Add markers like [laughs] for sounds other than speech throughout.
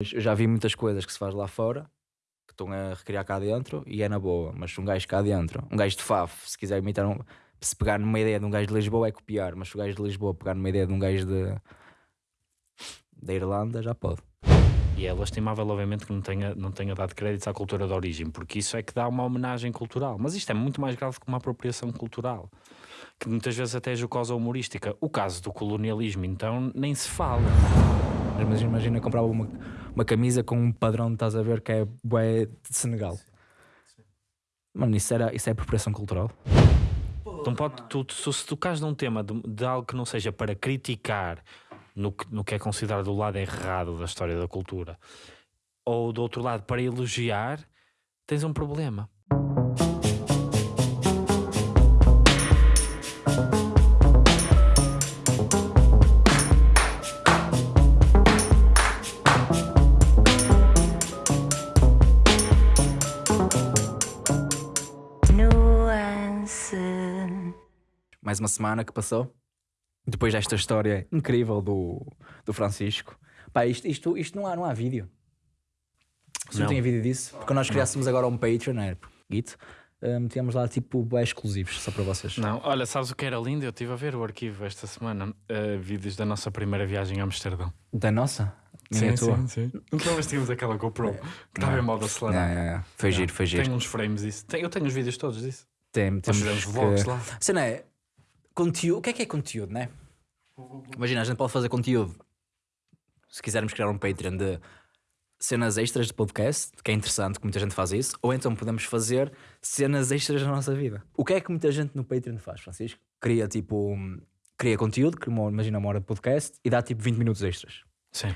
Eu já vi muitas coisas que se faz lá fora que estão a recriar cá dentro e é na boa, mas um gajo cá dentro, um gajo de Faf, se quiser imitar um, se pegar numa ideia de um gajo de Lisboa é copiar, mas se o gajo de Lisboa pegar numa ideia de um gajo de da Irlanda já pode. E é lastimável, obviamente, que não tenha, não tenha dado créditos à cultura de origem, porque isso é que dá uma homenagem cultural. Mas isto é muito mais grave que uma apropriação cultural, que muitas vezes até é jocosa humorística. O caso do colonialismo, então, nem se fala. Mas imagina comprava uma, uma camisa com um padrão, estás a ver, que é bué de Senegal. Mano, isso, era, isso é apropriação cultural. Então pode, tu, tu, se tocares num tema de, de algo que não seja para criticar no que, no que é considerado o lado errado da história da cultura, ou do outro lado para elogiar, tens um problema. Mais uma semana que passou. Depois desta história incrível do, do Francisco. Pá, isto, isto, isto não, há, não há vídeo. Se não, Não. tem vídeo disso. Porque nós criássemos agora um Patreon, né? Git, uh, metíamos lá tipo exclusivos, só para vocês. Não, olha, sabes o que era lindo? Eu estive a ver o arquivo esta semana, eh, vídeos da nossa primeira viagem a Amsterdão. Da nossa? A tua? sim. Então nós tínhamos aquela GoPro que estava em modo É, acelerado. é, é. Foi giro, foi giro. Tenho uns frames disso. Tem- eu tenho os vídeos todos disso. Tem, temos que- vlogs lá. Cena é, conteúdo, o que é que é conteúdo, né? Imagina, a gente pode fazer conteúdo. Se quisermos criar um Patreon de cenas extras de podcast, que é interessante que muita gente faz isso, ou então podemos fazer cenas extras da nossa vida. O que é que muita gente no Patreon faz, Francisco? Cria tipo, cria conteúdo, cria uma, imagina uma hora de podcast e dá tipo 20 minutos extras. Sim.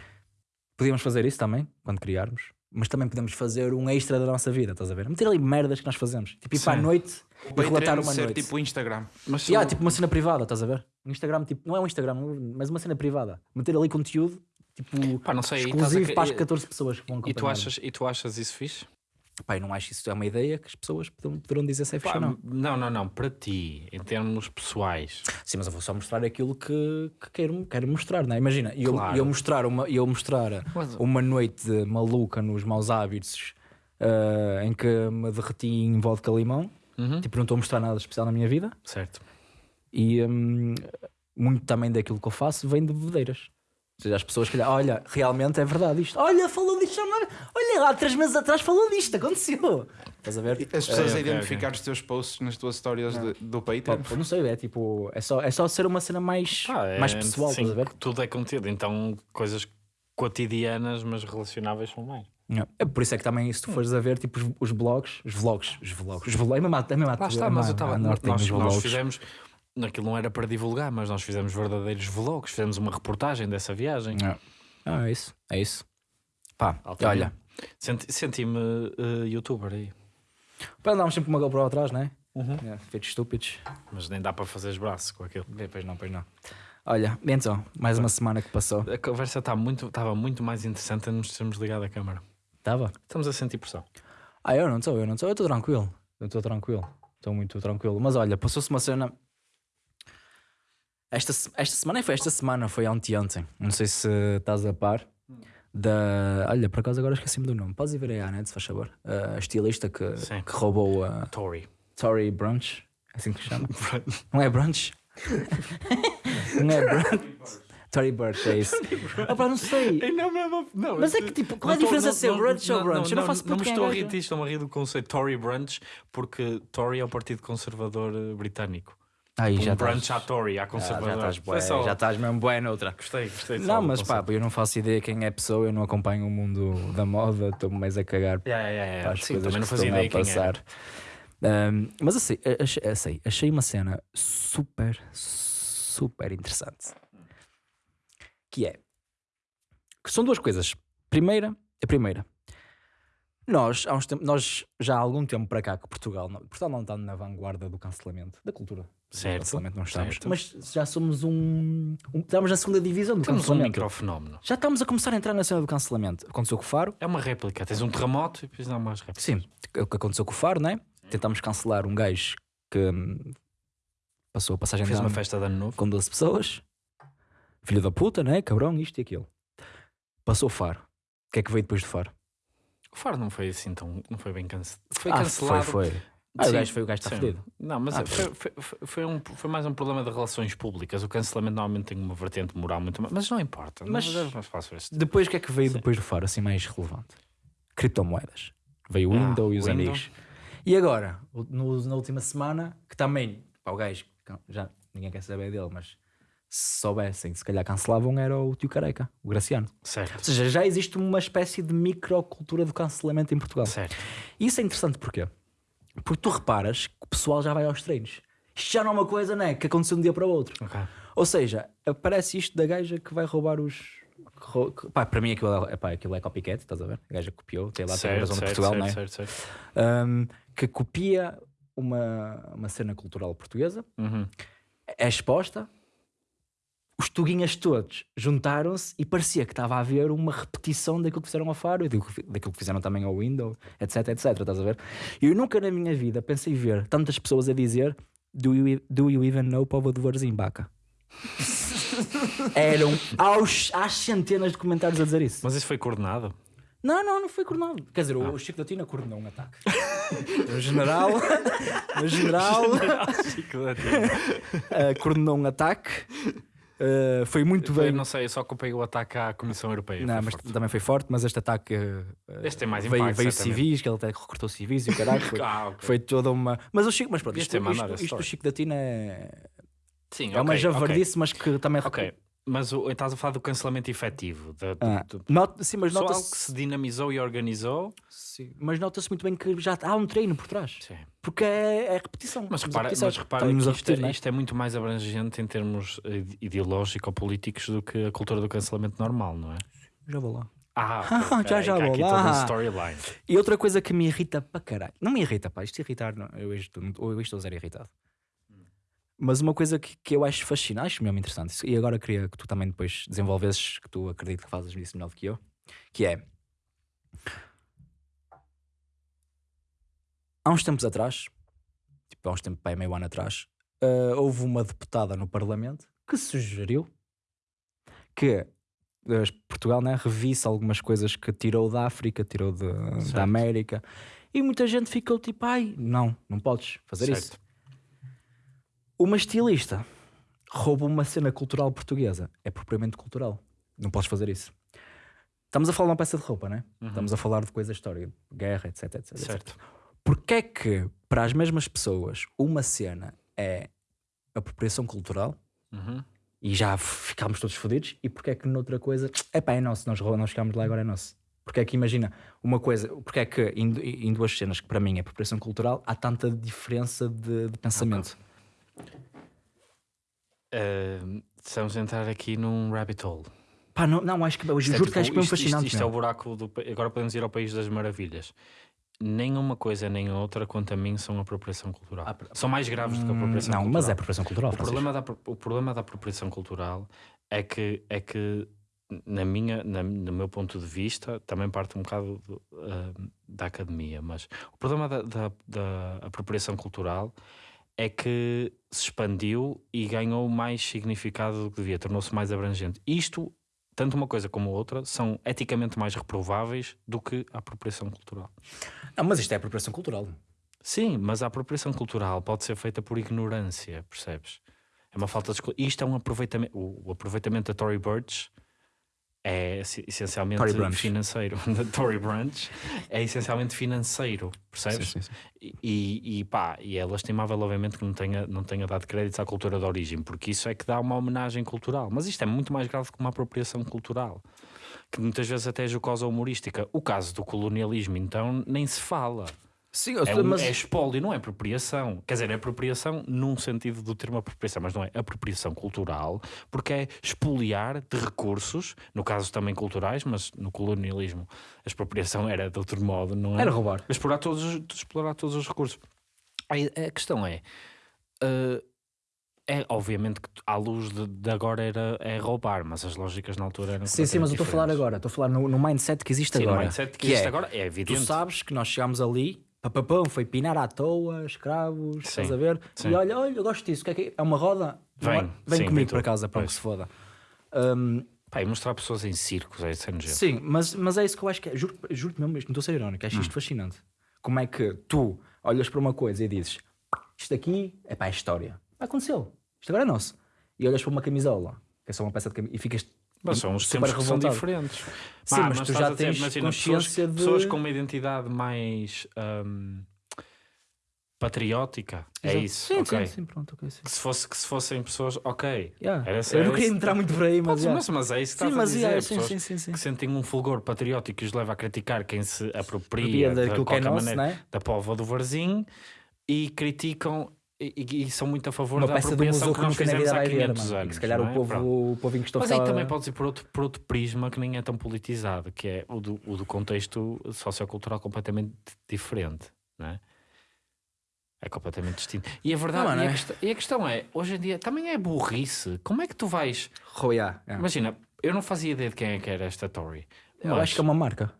Podíamos fazer isso também, quando criarmos, mas também podemos fazer um extra da nossa vida, estás a ver? Meter ali merdas que nós fazemos. Tipo, ir para a Sim. noite O e relatar Patreon uma ser noite. tipo o Instagram. Mas Yeah, tipo uma cena privada, estás a ver? Um Instagram, tipo, não é um Instagram, mas uma cena privada. Meter ali conteúdo, tipo, Pá, não sei, exclusivo a- para as e- 14 pessoas que vão E tu, acompanhar. achas, e tu achas isso fixe? Eu não acho que isso é uma ideia que as pessoas poderão, poderão dizer se é fixe ou não. não, não, não. Para ti, em termos pessoais. Sim, mas eu vou só mostrar aquilo que, que quero, quero mostrar, não é? Imagina, eu, Claro. eu mostrar, uma, eu mostrar Mas- uma noite maluca nos maus hábitos ah, em que me derreti em vodka limão, Uhum. tipo, não estou a mostrar nada especial na minha vida Certo. e hum, muito também daquilo que eu faço vem de bebedeiras. Ou seja, as pessoas que olha, realmente é verdade isto. Olha, falou disto, já não- olha lá, três meses atrás falou disto, aconteceu. Estás a ver? As pessoas ok, a identificar os teus posts nas tuas histórias de- do Patreon. pá, não sei, é tipo, é só, é só ser uma cena mais, Ah, é, mais pessoal, sim, estás a ver? Tudo é contido. Então, coisas cotidianas, mas relacionáveis são mais. É por isso é que também, se tu fores a ver, tipo, os, os blogs, os vlogs, os vlogs, os vlogs, é mesmo, é mesmo Lá está, mas eu estava. nós, Nós, nós vlogs. fizemos. Aquilo não era para divulgar, mas nós fizemos verdadeiros vlogs. Fizemos uma reportagem dessa viagem. É. Ah, é isso, é isso. Pá, Altamente. olha, Senti- Senti-me eh, youtuber aí. para andarmos sempre uma GoPro atrás, não é? Uhum. É, feitos estúpidos. Mas nem dá para fazer os braços com aquilo. Pois não, pois não. Olha, então, mais uma semana que passou. A conversa está muito, estava muito mais interessante a nos termos ligado a câmara. Estava? Estamos a sentir pressão. Ah, eu não estou, eu não estou, eu estou tranquilo. Eu estou tranquilo. Estou muito tranquilo. Mas olha, passou-se uma cena. Esta, esta semana foi esta semana, foi anteontem. Não sei se estás a par. Da. Olha, por acaso agora esqueci-me do nome. Podes ir ver aí à net, se faz favor. A estilista que, Sim. que roubou a Tory. Tory Brunch. É assim que se chama? não é Brunch? não é Brunch? Tory Burch, é isso. Ah, pá, não sei. Não, não, não, Mas é que tipo, qual é a diferença de ser brunch ou brunch? Eu não faço Não me estou a rir disto, estou a rir do conceito Tory Brunch, porque Tory é o Partido Conservador eh, Britânico. Aí Um já brunch estás. à Tory, à Já, conservadora. já estás bué, só- já estás mesmo bué noutra. Gostei, gostei. Não, mas pá, eu não faço ideia quem é a pessoa, eu não acompanho o mundo da moda, estou-me mais a cagar Yeah, yeah, yeah. as Sim, coisas também não fazia a ideia era. passar. Ahm, mas assim, achei, achei, achei uma cena super, super interessante. Que é que são duas coisas. Primeira, a primeira. Nós, há uns tempos, nós já há algum tempo para cá que Portugal, Portugal não está na vanguarda do cancelamento, da cultura. Do Certo, não estamos. certo. Mas já somos um, um- Estamos na segunda divisão do Temos um microfenómeno. Já estamos a começar a entrar na cena do cancelamento. Aconteceu com o Faro. É uma réplica. Tens um terremoto e depois dá mais réplicas. Sim, o que aconteceu com o Faro, né? Tentámos cancelar um gajo que hum, passou a passagem Fez de uma ano festa de ano novo. com 12 pessoas. Filho da puta, né? Cabrão, isto e aquilo. Passou o Faro. que é que veio depois de fora? O Faro não foi assim tão. Não foi bem cancelado. Foi Ah, cancelado. Foi, foi. Ah, o Sim, gajo foi o gajo está sim. fedido. Não, mas Ah, foi, foi, foi- foi um, foi mais um problema de relações públicas. O cancelamento normalmente tem uma vertente moral muito mais. Mas não importa. Mas- mas isso. Depois, o que é que veio depois do fora, assim mais relevante? Criptomoedas. Veio o Ah, Windows e os Windows. amigos. E agora, no- na última semana, que também, pá, o gajo, já ninguém quer saber dele, mas se soubessem, se calhar cancelavam, era o tio Careca, o Graciano. Ou Certo. seja, já existe uma espécie de microcultura do cancelamento em Portugal. Certo. E isso é interessante porquê? Porque tu reparas que o pessoal já vai aos treinos. Isto já não é uma coisa, né? Que aconteceu de um dia para o outro. Ok. Ou seja, aparece isto da gaja que vai roubar os. Pá, para mim aquilo é, pá, aquilo é copycat, estás a ver? A gaja copiou, tem lá tem a Certo, razão de certo, Portugal, certo, não é? certo, certo. Um, que copia uma, uma cena cultural portuguesa, Uhum. é exposta, os tuguinhas todos juntaram-se e parecia que estava a haver uma repetição daquilo que fizeram ao Faro e daquilo que- fizeram também ao Windows, etc, etc, estás a ver? E eu nunca na minha vida pensei ver tantas pessoas a dizer Do you, do you even know Povo de Varzim, Baca? [laughs] Eram aos, às centenas de comentários a dizer isso. Mas isso foi coordenado? Não, não, não foi coordenado. Quer dizer, o Chico da Tina coordenou um ataque. [laughs] no general, [laughs] no general, eh, coordenou um ataque. Eh, foi muito bem. não sei, eu só acompanhei o ataque à Comissão Europeia. Não, mas forte. também foi forte, mas este ataque eh, Este tem mais veio, impacto, veio civis, que ele até recrutou civis e o caralho. Foi, [laughs] Ah, ok. foi toda uma. Mas o Chico, mas pronto, isto, isto, isto do história. Chico da Tina é, Sim, é uma ok, javardice, mas que também. Ok. Mas o, estás a falar do cancelamento efetivo. Do- Ah, do- not- sim, mas só algo nota-se que se dinamizou e organizou. sim, mas nota-se muito bem que já há um treino por trás. Sim. Porque é, é repetição. Mas a repara, mas repara que a isto, é, né? isto é muito mais abrangente em termos eh, ideológico-políticos do que a cultura do cancelamento normal, não é? Já vou lá. Ah, [laughs] Já, peraí, já há vou lá. a. E outra coisa que me irrita para caralho. Não me irrita, pá. Isto irritar, não. Eu estou, eu estou zero irritado. Mas uma coisa que, que eu acho fascinante, acho mesmo interessante, e agora queria que tu também depois desenvolvesses, que tu acredito que fazes isso melhor do que eu, que é. Há uns tempos atrás, tipo há uns tempos, pá, meio ano atrás, ah, houve uma deputada no Parlamento que sugeriu que eh, Portugal né, revisse algumas coisas que tirou da África, tirou de- Certo. da América, e muita gente ficou tipo, ai, não, não podes fazer isso. Uma estilista rouba uma cena cultural portuguesa, é propriamente cultural, não podes fazer isso. Estamos a falar de uma peça de roupa, né? Estamos a falar de coisa histórica, guerra, etc, etc, etc. Uhum. Certo. Porquê é que, para as mesmas pessoas, uma cena é apropriação cultural Uhum. e já ficámos todos fodidos, e porquê é que noutra coisa, é pá, é nosso, nós, nós ficámos lá agora é nosso. Porque é que imagina, uma coisa, porque é que em, em duas cenas que para mim é apropriação cultural, há tanta diferença de, de pensamento. Eh, estamos a entrar aqui num rabbit hole. Pá, não, não, acho que Isto é juro tipo- que acho que é mesmo isto- isto- fascinante. Isto, é o buraco do. Agora podemos ir ao País das Maravilhas. Nenhuma coisa nem outra, quanto a mim, são apropriação cultural. Ah, são mais graves do que a Hum, apropriação não, cultural. mas é apropriação cultural. O problema, da, o problema da apropriação cultural é que, é que na minha, na- no meu ponto de vista, também parte um bocado do, ah, da academia, mas o problema da, da, da apropriação cultural é que se expandiu e ganhou mais significado do que devia, tornou-se mais abrangente. Isto, tanto uma coisa como outra, são eticamente mais reprováveis do que a apropriação cultural. Não, mas isto é apropriação cultural. Sim, mas a apropriação cultural pode ser feita por ignorância, percebes? É uma falta de. Isto é um aproveitamento. O, o aproveitamento da Tory Burch é essencialmente financeiro. [laughs] Tory Brunch é essencialmente financeiro, percebes? Sim, sim, sim. E, e pá, e é lastimável, obviamente, que não tenha, não tenha dado créditos à cultura de origem, porque isso é que dá uma homenagem cultural. Mas isto é muito mais grave que uma apropriação cultural, que muitas vezes até é jocosa humorística. O caso do colonialismo, então, nem se fala. Sim, É, um, mas é espólio, não é apropriação. Quer dizer, é apropriação num sentido do termo apropriação, mas não é apropriação cultural, porque é expoliar de recursos, no caso também culturais, mas no colonialismo a expropriação era de outro modo, não é? era roubar. explorar todos, os- explorar todos os recursos. A, questão é, eh, é obviamente que à luz de, de agora era é roubar, mas as lógicas na altura eram Sim, sim, mas eu estou a falar agora. Estou a falar no, no mindset que existe. Sim, agora. no mindset que, existe é, agora é Tu evidente. sabes que nós chegámos ali, papapão, foi pinar à toa, escravos, Sim, estás a ver? sim. E olha, olha, eu gosto disso. que é, que é? É uma roda? Vem, Não é? Vem sim, comigo para casa, para Pois. que se foda. Hum, Pá, e mostrar pessoas em circos, é isso é. Sim, mas, mas é isso que eu acho que é. Juro, juro mesmo, isto não estou a ser irónico, acho Hum. isto fascinante. Como é que tu olhas para uma coisa e dizes isto aqui é para a história. Aconteceu, isto agora é nosso. E olhas para uma camisola, que é só uma peça de camisola, e ficas. Mas são os tempos que são diferentes. Sim, Pá, mas tu estás já a dizer, tens imagina, consciência pessoas, de- pessoas com uma identidade mais hum, patriótica. É Exato. isso. Sim, ok. sim, sim, pronto, ok. Sim. Que, se fosse, que se fossem pessoas, ok. Yeah. Era, eu era não queria isso. entrar muito por aí, mas. Podes, mas, mas é isso que Sim, estás mas a dizer. yeah, sim, sim, sim, sim. que sentem um fulgor patriótico e os leva a criticar quem se apropria Apropria de que é qualquer nosso, maneira né? da pova do Varzim e criticam e, e- são muito a favor Uma da peça do museu que que nunca na vida vai ver, 500 mano. Anos. que se calhar não o é? povo, Pronto. o povo em questão Mas aí também podes ir por outro, por outro prisma que nem é tão politizado, que é o do, o do contexto sociocultural completamente diferente, não é? É completamente distinto. E a verdade, Não, mano, e, a é. questão, e a questão é, hoje em dia também é burrice. Como é que tu vais. Yeah, yeah. Imagina, eu não fazia ideia de quem é que era esta Tory. Eu mas acho que é uma marca.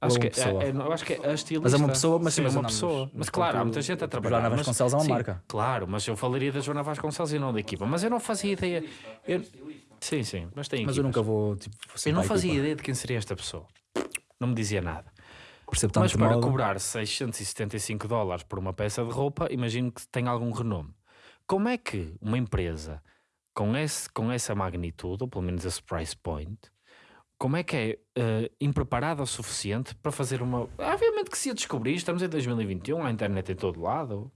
Acho que pessoa. é, é- eu acho que é a estilista. Mas é uma pessoa, mas sim, é mas uma andamos- pessoa. Mas mas claro, há muita gente a trabalhar. Joana mas- Vasconcelos é uma sim, marca. Claro, mas eu falaria da Joana Vasconcelos e não da equipa. Mas eu não fazia ideia. Eu- sim, sim, mas tem Mas eu equipas. nunca vou. Tipo, Eu não fazia ideia de quem seria esta pessoa. Não me dizia nada. Percebo Mas para moda. cobrar 675 dólares por uma peça de roupa, imagino que tem algum renome. Como é que uma empresa com, esse, com essa magnitude, ou pelo menos esse price point, como é que é eh, impreparada o suficiente para fazer uma. Obviamente que se a descobrir, estamos em 2021, a internet em todo lado.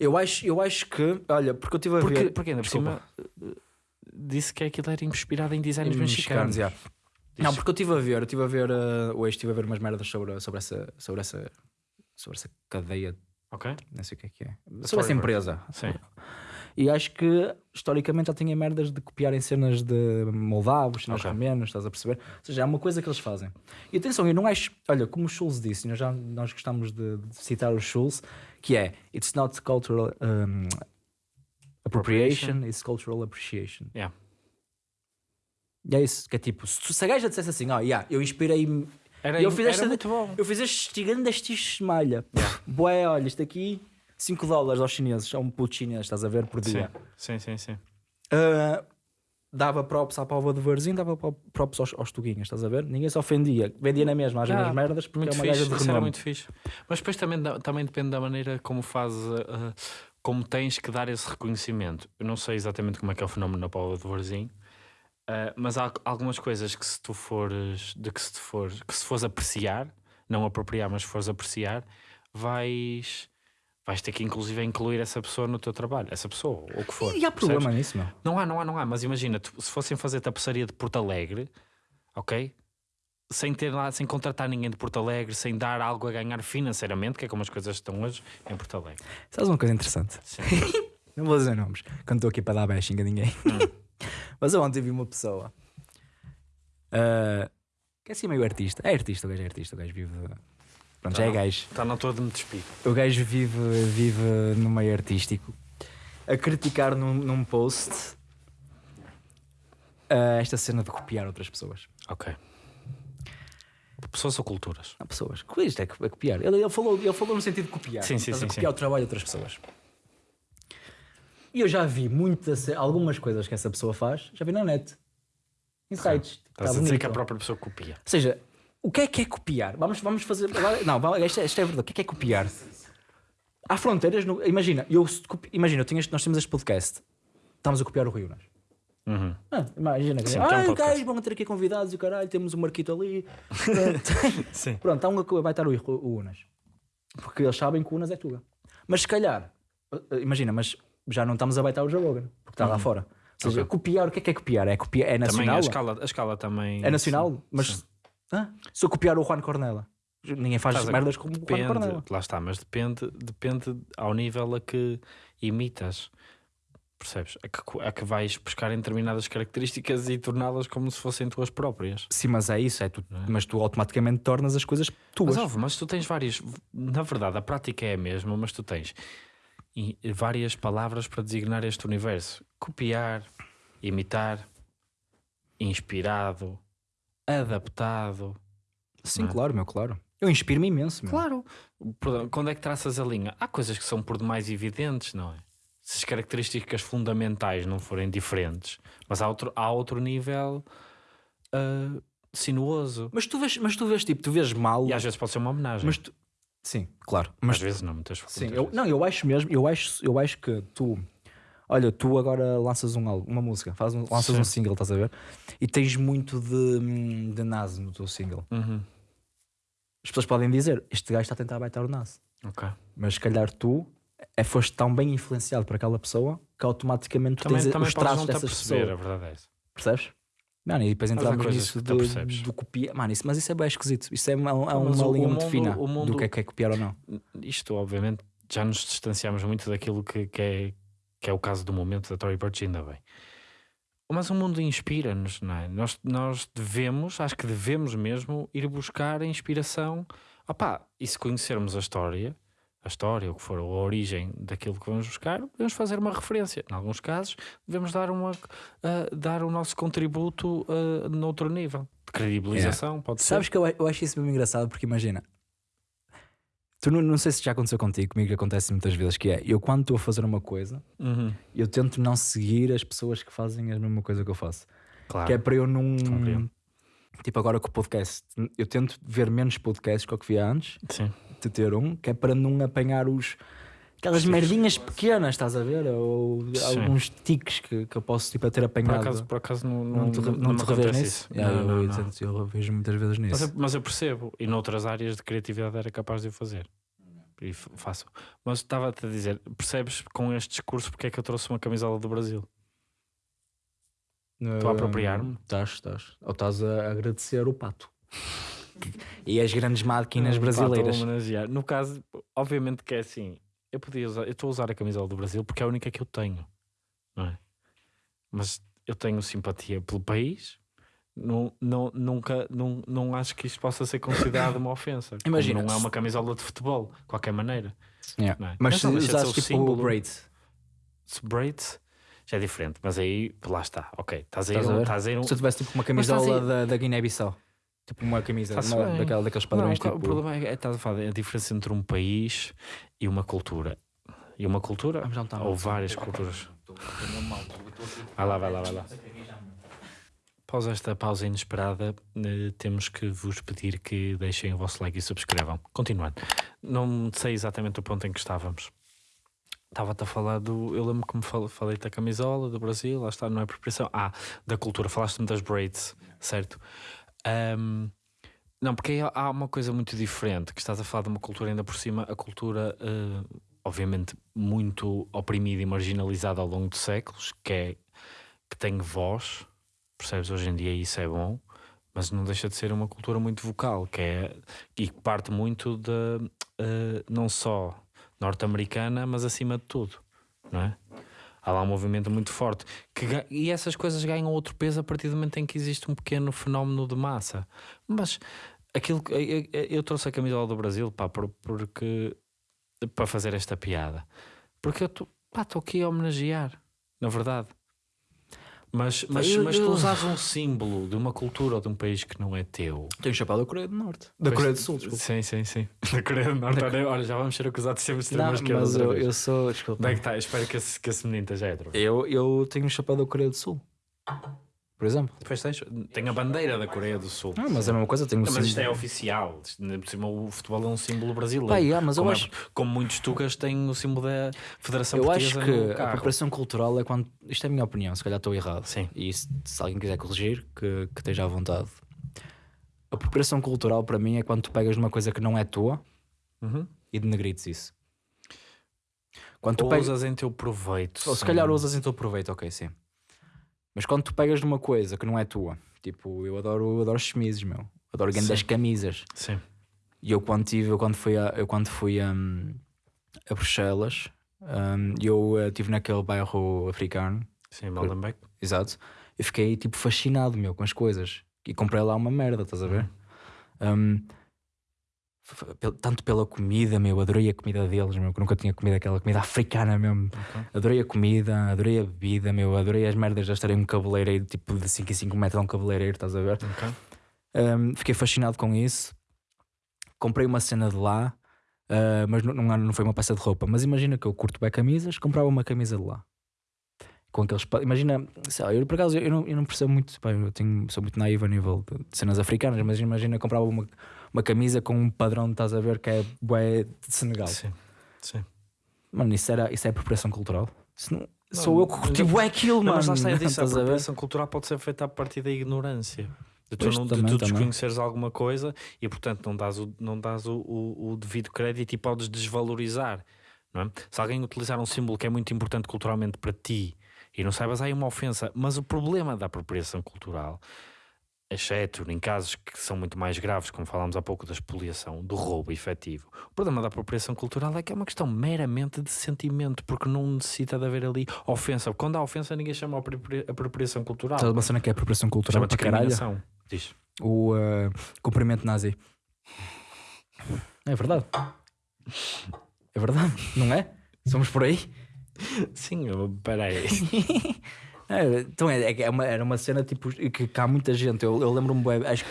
Eu acho, eu acho que. Olha, porque eu estive a Porque, ver. porque ainda por Desculpa. cima eh, disse que aquilo era inspirado em designers mexicanos. mexicanos, yeah. Não, porque eu estive a ver, eu estive a ver, uh, hoje estive a ver umas merdas sobre, sobre, essa, sobre, essa, sobre essa cadeia, Ok? não sei o que é que é, sobre Storyboard. essa empresa. Sim. E acho que historicamente já tinha merdas de copiarem cenas de moldavos, cenas Ok. romenos, estás a perceber? Ou seja, é uma coisa que eles fazem. E atenção, eu não acho, olha, como o Schulz disse, nós, já, nós gostamos de, de citar o Schulz, que é It's not cultural um, appropriation, it's cultural appreciation. Yeah. E é isso, que é tipo, se, a gaja dissesse assim, ó, yeah, eu inspirei-me eu fiz esta- muito bom. Eu fiz este gigante deste malha. Boé, olha, isto aqui 5 dólares aos chineses, é um puto chinês, estás a ver por Sim, dia. sim, sim. sim. Ah, dava props à pova de Varzim, dava pro- props aos, aos tuguinhas, estás a ver? Ninguém se ofendia, vendia na mesma às Ah, mesmas merdas porque Muito é uma fixe, gaja de renome. muito fixe. Mas depois também, também depende da maneira como fazes, uh, uh, como tens que dar esse reconhecimento. Eu não sei exatamente como é que é o fenómeno na Paula de Varzim, uh, mas há algumas coisas que se tu fores, de que se tu fores, que se fores apreciar, não apropriar, mas fores apreciar, vais, vais ter que inclusive incluir essa pessoa no teu trabalho, essa pessoa, ou o que for. E há percebes? problema nisso, meu. Não há, não há, não há. Mas imagina, tu- se fossem fazer tapeçaria de Porto Alegre, ok? Sem ter lá, sem contratar ninguém de Porto Alegre, sem dar algo a ganhar financeiramente, que é como as coisas estão hoje em Porto Alegre. Sabes uma coisa interessante? Sim. [laughs] Não vou dizer nomes, quando estou aqui para dar bashing a ninguém. [laughs] Mas eu ontem vi uma pessoa ah, que é assim meio artista. É artista, o gajo é artista, o gajo vive. Pronto, já é Tá. gajo. Está na toa de me despedir. O gajo vive, vive no meio artístico a criticar num, num post ah, esta cena de copiar outras pessoas. Ok. Pessoas ou culturas? Há pessoas. Isto é, é copiar. Ele, ele, falou, ele falou no sentido de copiar. Sim, sim, Estás a sim, copiar sim. o trabalho de outras pessoas. E eu já vi muitas, algumas coisas que essa pessoa faz, já vi na net. Insights. Tipo, Estás tá a dizer bonito. que a própria pessoa copia. Ou seja, o que é que é copiar? Vamos, vamos fazer. Não, isto, é, isto é verdade. O que é que é copiar? Há fronteiras. No, imagina, eu, imagina eu tinha nós temos este podcast. Estamos a copiar o Rio, Nas. Uhum. Ah, imagina Sim, ah, tem um vão ter aqui convidados e caralho, temos o Marquito ali. [laughs] Sim. Pronto, há um vai estar o, o Unas. Porque eles sabem que o Unas é Tuga. Mas se calhar, uh, uh, imagina, mas já não estamos a baitar o Joe Rogan, porque está lá fora. Ou seja, Ok. copiar, o que é que é copiar? É, copiar, é Também nacional? a escala, a escala também. É nacional? sim, mas sim. Ah, se eu copiar o Juan Cornela, ninguém faz Estás a- merdas como o Juan Depende, Cornela. lá está, mas depende, depende ao nível a que imitas. Percebes? A que, a que vais buscar em determinadas características e torná-las como se fossem tuas próprias. Sim, mas é isso, é tu, mas tu automaticamente tornas as coisas tuas. Mas, óbvio, mas tu tens vários. Na verdade, a prática é a mesma, mas tu tens várias palavras para designar este universo: copiar, imitar, inspirado, adaptado. Sim, não é? claro, meu, claro. Eu inspiro-me imenso, meu. Claro. Quando é que traças a linha? Há coisas que são por demais evidentes, não é? Se as características fundamentais não forem diferentes, mas há outro, há outro nível ah, sinuoso. Mas tu vês, mas tu vês tipo, tu vês mal. E às vezes pode ser uma homenagem. Mas tu... Sim, claro. Às Mas vezes não, muitas sim, muitas eu, vezes. não, eu acho mesmo, eu acho, eu acho que tu, olha, tu agora lanças um álbum, uma música, faz um, lanças Sim. um single, estás a ver? E tens muito de, de Nas no teu single. Uhum. As pessoas podem dizer, este gajo está a tentar baitar o Nas. Ok. Mas se calhar tu é, foste tão bem influenciado por aquela pessoa que automaticamente tu Também, tens também os traços não estar a dessas perceber, pessoas. a verdade é essa. Percebes? Mano, e depois entramos coisas nisso de, do copia. Mano, isso, mas isso é bem esquisito. Isso é, uma, é uma linha muito fina do que é que é copiar ou não. Isto, obviamente, já nos distanciamos muito daquilo que, que, é, que é o caso do momento da Tory Burch, ainda bem. Mas o mundo inspira-nos, não é? Nós, nós devemos, acho que devemos mesmo, ir buscar a inspiração. Opá, e se conhecermos a história, a história, o que for, a origem daquilo que vamos buscar, devemos fazer uma referência. Em alguns casos, devemos dar, uma, ah, dar o nosso contributo uh, noutro nível. De credibilização, pode ser. Sabes que eu, eu acho isso mesmo engraçado porque imagina, tu não, não sei se já aconteceu contigo, comigo acontece muitas vezes, que é eu quando estou a fazer uma coisa, Uhum, eu tento não seguir as pessoas que fazem a mesma coisa que eu faço. claro. Que é para eu não. Compreendo. Tipo, agora com o podcast, eu tento ver menos podcasts que o que via antes, Sim. de ter um, que é para não apanhar os. Aquelas merdinhas pequenas, estás a ver? Ou Sim. alguns tiques que, que eu posso tipo, ter Por apanhado. acaso, por acaso não, não, te, não, não te revês nisso? isso. Yeah, Não, eu, não, eu, não. eu revejo muitas vezes Mas, nisso. eu, mas eu percebo, e noutras áreas de criatividade era capaz de o fazer. E faço. Mas estava-te a dizer, percebes com este discurso porque é que eu trouxe uma camisola do Brasil? Estou a apropriar-me? Estás, estás. Ou estás a agradecer o pato. [laughs] e as grandes máquinas Hum, brasileiras. No caso, obviamente que é assim. Eu podia usar, eu estou a usar a camisola do Brasil porque é a única que eu tenho, não é? Mas eu tenho simpatia pelo país. Não, não, nunca, não, não acho que isto possa ser considerado uma ofensa. Imagina, não é se- uma camisola de futebol, de qualquer maneira. Yeah. não é? Mas se de ser usares o tipo símbolo. o braid, Se braids já é diferente, mas aí lá está, ok. Estás a ir, Estás a um- ver? estás a ir um- se eu tivesse tipo uma camisola aí- da, da Guiné-Bissau, tipo uma camisa uma- daquela, daqueles Não, padrões. o ca- tipo, o problema é, é estás a falar, a diferença entre um país e uma cultura. E uma cultura, não está ou várias culturas. Vai lá, vai lá, vai lá. Após esta pausa inesperada, eh, temos que vos pedir que deixem o vosso like e subscrevam. Continuando. Não sei exatamente o ponto em que estávamos. Estava-te a falar do. Eu lembro que me fal- falei da camisola do Brasil, lá está, não é apropriação. Ah, da cultura, falaste-me das braids, certo? Ahm, não, porque aí há- uma coisa muito diferente, que estás a falar de uma cultura ainda por cima, a cultura, eh, obviamente, muito oprimida e marginalizada ao longo de séculos, que é que tem voz, percebes? Hoje em dia isso é bom, mas não deixa de ser uma cultura muito vocal, que é e que parte muito de eh, não só norte-americana, mas acima de tudo, não é? Há lá um movimento muito forte que, e essas coisas ganham outro peso a partir do momento em que existe um pequeno fenómeno de massa. Mas aquilo que eu, eu- trouxe a camisola do Brasil pá, por- porque para fazer esta piada, porque eu estou aqui a homenagear, na verdade. Mas, mas, eu- mas tu eu- usas um símbolo de uma cultura ou de um país que não é teu. Tenho chapéu da Coreia do Norte. Da Pois- Coreia do Sul, desculpa. Sim, sim, sim. [laughs] Da Coreia do Norte. Olha, olha, já vamos ser acusados de sermos Não, extrema esquerda. mas eu, eu sou. Desculpa. Onde é que está? Espero que esse, que esse menino esteja hétero. Eu, eu tenho um chapéu da Coreia do Sul. Por exemplo. Depois tens, tem a bandeira da Coreia do Sul. Ah, mas é a mesma coisa, um Não, mas isto é oficial. Por cima, o futebol é um símbolo brasileiro. Pá, yeah, mas eu como, é- acho- como muitos tugas têm o símbolo da Federação Eu acho Portuguesa que no a carro. apropriação cultural é quando. Isto é a minha opinião, se calhar estou errado. Sim. E se, se alguém quiser corrigir, que, que esteja à vontade. A apropriação cultural para mim é quando tu pegas numa coisa que não é tua Uhum. e denegrites isso. Quando tu Ou pegas. usas em teu proveito. Ou se calhar usas em teu proveito, ok, sim. Mas quando tu pegas numa coisa que não é tua, tipo, eu adoro, adoro chemises, meu. Adoro grandes camisas. Sim. E eu quando tive, eu quando fui a, eu quando fui hum, a Bruxelas, hum, eu eh, estive naquele bairro africano, Sim, Maldenbeck. exato, eu fiquei tipo fascinado, meu, com as coisas. E comprei lá uma merda, estás a ver? Hum, pel- tanto pela comida, meu, adorei a comida deles, meu, que nunca tinha comido aquela comida africana mesmo. Ok. Adorei a comida, adorei a bebida, meu, adorei as merdas de estarem um cabeleireiro, tipo de 5 em 5 metros a um cabeleireiro, estás a ver? Ok. Um, fiquei fascinado com isso. Comprei uma cena de lá, uh, mas não, não, não foi uma peça de roupa. Mas imagina que eu curto bem camisas, comprava uma camisa de lá. Com aqueles. Imagina, sei lá, eu por acaso eu não, eu não percebo muito, pá, eu tenho, sou muito naivo a nível de, de cenas africanas, mas imagina comprava uma, uma camisa com um padrão, estás a ver, que é bué de Senegal. Sim, sim. Mano, isso, era, isso é apropriação cultural? Isso não- Não, sou eu que mas- bué aquilo, Não, mano. mas lá está, eu disse, [laughs] a apropriação cultural pode ser feita a partir da ignorância. De tu, não, de também, tu também. desconheceres alguma coisa e, portanto, não dás o, não dás o, o, o devido crédito e podes desvalorizar. Não é? Se alguém utilizar um símbolo que é muito importante culturalmente para ti e não saibas, aí é uma ofensa. Mas o problema da apropriação cultural, exceto em casos que são muito mais graves, como falámos há pouco da expoliação, do roubo efetivo, o problema da apropriação cultural é que é uma questão meramente de sentimento, porque não necessita de haver ali ofensa. Quando há ofensa, ninguém chama apropria- apropriação cultural. Sabe uma cena que é apropriação cultural Chama para caralho? Diz. O uh, cumprimento nazi. É verdade. É verdade, não é? Somos por aí? Sim, eu- peraí. [laughs] É, então é, é, é uma, era uma cena tipo que, que há muita gente. Eu, eu lembro-me, acho que.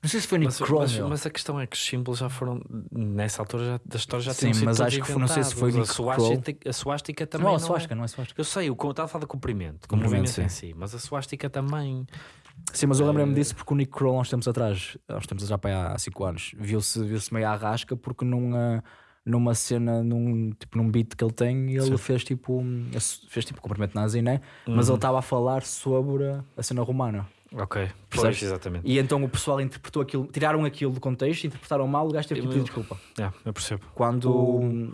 Não sei se foi Nick Mas, Kroll. mas, mas a questão é que os símbolos já foram, nessa altura já, da história já Sim, mas acho que foi- não sei se foi. Nick a suástica, a suástica também não, não, a suástica, não é suástica. Eu sei, o eu estava a falar de comprimento, como Comprimento, movimento em sim. si, mas a suástica também. Sim, mas eu lembrei-me Eh, disso porque o Nick Kroll, há uns tempos atrás, há uns tempos já para há 5 anos, viu-se viu meio à rasca porque numa, numa cena, num, tipo, num beat que ele tem, ele Sim. fez tipo, fez tipo cumprimento nazi, né? Mas Uhum. ele estava a falar sobre a cena romana. Ok, Percebes? exatamente. E então o pessoal interpretou aquilo, tiraram aquilo do contexto, interpretaram mal, o gajo teve que Eu- pedir desculpa. Yeah, eu percebo. Quando O- o um,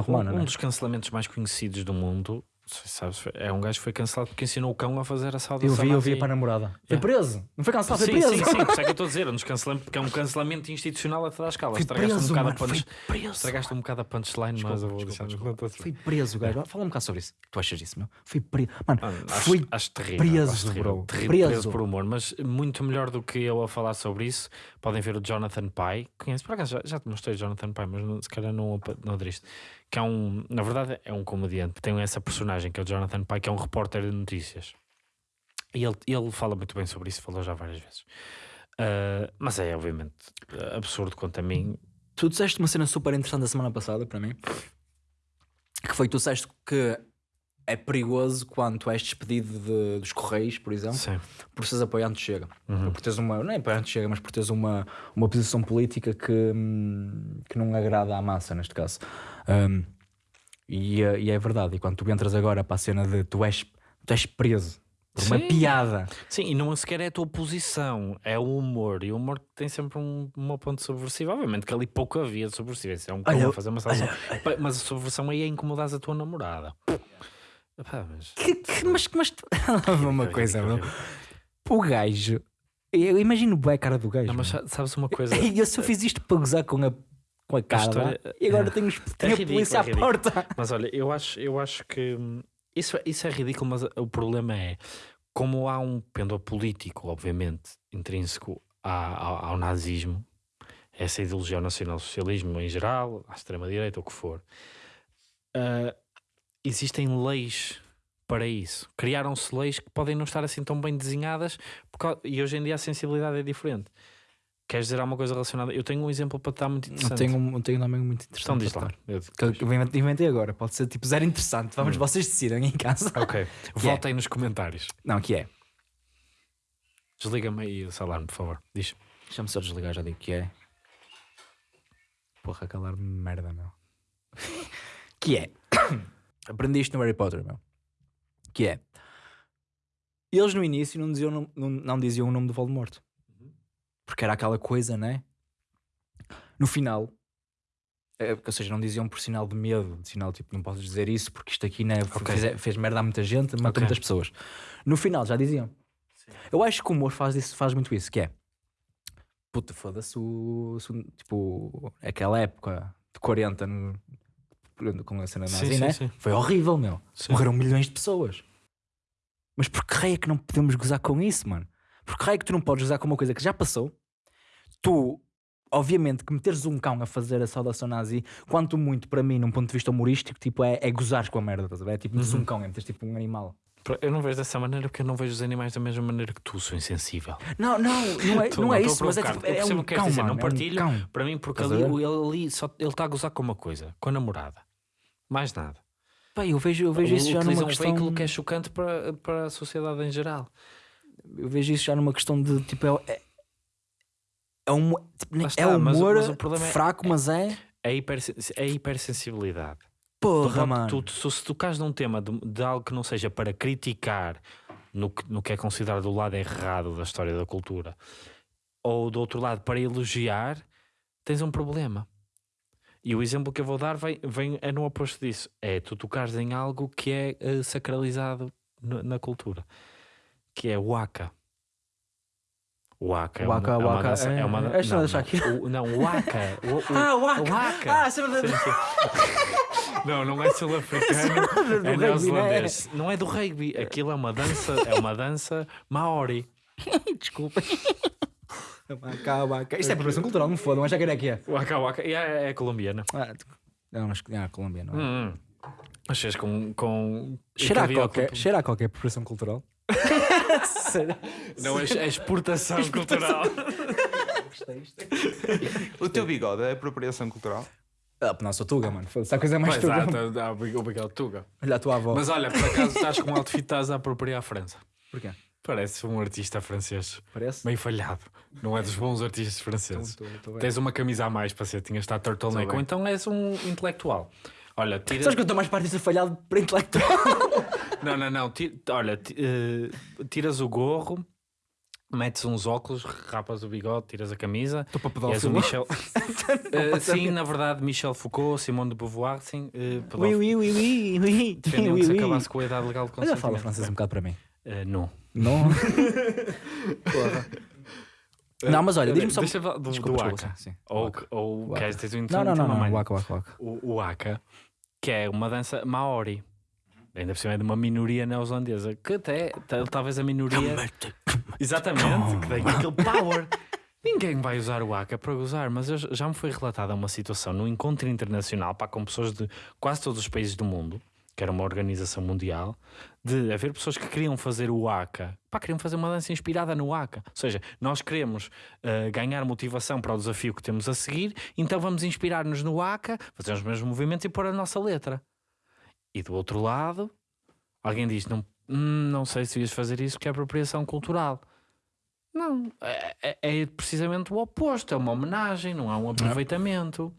romana, um né? dos cancelamentos mais conhecidos do mundo, não sei sabes, é um gajo que foi cancelado porque ensinou o cão a fazer a Eu saudação. vi, eu vi para a namorada. Foi Yeah. preso. Não foi cancelado, foi sim, preso. sim, sim, por isso é que eu [laughs] estou a dizer, um descancelamento, porque é um cancelamento institucional a toda a escala. Foi Estragaste preso, um bocado mano, a punch, estragaste um bocado a punchline, mas eu vou deixar Foi preso, gajo. Fala um bocado sobre isso. Tu achas disso, meu? Foi preso. Mano, acho, foi acho terrível. preso, acho terrível, bro. terrível, Preso. preso por humor, mas muito melhor do que eu a falar sobre isso. Podem ver o Jonathan Pye. Conheces? Por acaso já, já te mostrei o Jonathan Pye, mas não- se calhar não, não aderiste. Que é um, na verdade, é um comediante. Tem essa personagem que é o Jonathan Pye, que é um repórter de notícias. E ele, ele fala muito bem sobre isso, falou já várias vezes. Ah, mas é, obviamente, absurdo quanto a mim. Tu disseste uma cena super interessante a semana passada para mim. Que foi tu disseste que é perigoso quando tu és despedido de- dos Correios, por exemplo, Sim. por seres apoiante Chega. Uhum. Por teres uma, não é apoiante Chega, mas por teres uma, uma posição política que, hum, que não agrada à massa, neste caso. Hum, e, é- e é verdade. E quando tu entras agora para a cena de tu és, tu és preso por uma Sim. piada. Sim, e não sequer é a tua posição, é o humor. E o humor tem sempre um, uma ponte subversiva. Obviamente que ali pouco havia de subversivo. Isso é um Olha, fazer uma. Mas a subversão aí é incomodar a tua namorada. Epá, mas... Que, que- mas, mas tu- [laughs] [laughs] uma Horrível, coisa. O gajo, eu imagino bem a cara do gajo. Não, mas sabes uma coisa? [laughs] Eu só fiz isto para gozar com a, com a cara história- lá, e agora tenho, tenho a ridículo, polícia é à porta. Mas olha, eu acho, eu acho que hum, isso, isso é ridículo, mas o problema é como há um pêndulo político, obviamente, intrínseco ao, ao nazismo, essa ideologia ao nacional-socialismo em geral, à extrema-direita, o que for, ah, existem leis para isso. Criaram-se leis que podem não estar assim tão bem desenhadas por cau- e hoje em dia a sensibilidade é diferente. Queres dizer alguma coisa relacionada? Eu tenho um exemplo para te dar muito Eu interessante. tenho, um, eu tenho também muito Então interessante. diz para lá. Eu- Que eu inventei- agora, pode ser tipo zero interessante. Vamos, Hum. vocês decidem em casa. Ok. [laughs] Voltem nos comentários. Não, que é. Desliga-me aí esse alarme, por favor. Diz. Deixa-me só desligar, já digo que é. Porra, calar-me merda, meu. [laughs] que é. [coughs] Aprendi isto no Harry Potter, meu. Que é. Eles no início não diziam, não, não diziam o nome do Voldemort. Porque era aquela coisa, né? No final. é, ou seja, não diziam por sinal de medo, de sinal tipo, não podes dizer isso porque isto aqui né, Ok. fez, fez merda a muita gente, matou Ok. muitas pessoas. No final já diziam. Eu acho que o humor faz, isso, faz muito isso, que é puta, foda-se o, tipo, aquela época de 40 no- com a cena Sim, nazi, sim, né? sim. Foi horrível, meu. Sim. Morreram milhões de pessoas. Mas por que raio é que não podemos gozar com isso, mano? Por que raio é que tu não podes gozar com uma coisa que já passou? Tu, obviamente, que meteres um cão a fazer a saudação nazi, quanto muito para mim, num ponto de vista humorístico, tipo, é, é gozares com a merda, estás a ver? É tipo, meteres Uhum. um cão, é meteres tipo um animal. Eu não vejo dessa maneira porque eu não vejo os animais da mesma maneira que tu, sou insensível. Não, não, não é, Tô- não é isso, mas é, tipo, é um cão, dizer, mano, não é um partilho. Para mim, porque ali, ele ali só ele está a gozar com uma coisa, com a namorada. Mais nada. Pá, eu vejo, eu vejo isso já numa um questão. veículo que é chocante para, para a sociedade em geral. Eu vejo isso já numa questão de tipo. É, é, é, um, tipo, Lá está, é mas humor mas o problema é- fraco, mas é. É, hiper, é hipersensibilidade. Porra, Tu mano. tu, tu- se tocares num tema de, de algo que não seja para criticar no que, no que é considerado o lado errado da história da cultura, ou do outro lado para elogiar, tens um problema. E o exemplo que eu vou dar vem, vem, é no oposto disso. É tu tocares em algo que é eh, sacralizado na cultura, que é o Waka. O Waka é Waka, é uma Waka, dança- é- é uma é não, não, o- Não, o Waka. o- o- Ah, o Waka. Waka. Ah, sempre Sim, sim. Não, não é sul-africano, é rugby, neozelandês. Não é do rugby, aquilo é uma dança, é uma dança maori. [laughs] Desculpa. Waka, waka. Isto é apropriação cultural, não foda, mas já que é que é. Waka Waka, e é, é colombiana. Ah, não, mas ah, Colômbia, não é? Hum. Mas fez com. com Cheira a outro- cheira a qualquer apropriação cultural. [laughs] Não, é, é exportação cultural. [laughs] O teu bigode é apropriação cultural? Ah, não, sou Tuga, mano. Foda-se, a coisa é mais Pois Tuga. há o Miguel Tuga. Olha a tua avó. Mas olha, por acaso estás com um outfit, estás a apropriar a França. Porquê? Pareces um artista francês. Parece? Meio falhado. Não é dos bons artistas franceses. Tô- tô- tô. Tens uma camisa a mais para ser, tinhas estado turtleneck. Ou então és um intelectual. Olha, tira. Sabes que eu estou mais de ser falhado para intelectual? [laughs] Não, não, não. ti- Olha, eh, tiras o gorro, metes uns óculos, rapas o bigode, tiras a camisa. Estou para és o pedófilo. Michel. [laughs] [laughs] Eh, sim, na verdade, Michel Foucault, Simone de Beauvoir, sim. uh, Oui, oui, oui, oui, oui. Defendiam oui, que se acabasse com a idade legal de Olha, consentimento. fala francês um bocado para mim. Eh, não. Não? [laughs] Porra. Não, mas olha, diz-me só. Deixa do, Desculpa, do Aka. sim. Ou, Waka. ou Waka. queres, tens um Não, não, não. Waka, waka, waka. o, o Aka, que é uma dança maori. Ainda por cima é de uma minoria neozelandesa, que até ta- talvez a minoria. Exatamente, que tem aquele power. Ninguém vai usar o Aka para gozar, mas eu- já me foi relatada uma situação num encontro internacional pá, com pessoas de quase todos os países do mundo, que era uma organização mundial, de haver pessoas que queriam fazer o Aka, pá, queriam fazer uma dança inspirada no Aka. Ou seja, nós queremos eh, ganhar motivação para o desafio que temos a seguir, então vamos inspirar-nos no Aka, fazer os mesmos movimentos e pôr a nossa letra. E do outro lado, alguém diz: não, hum, não sei se ias fazer isso porque é apropriação cultural. Não, é, é- é precisamente o oposto, é uma homenagem, não há um aproveitamento.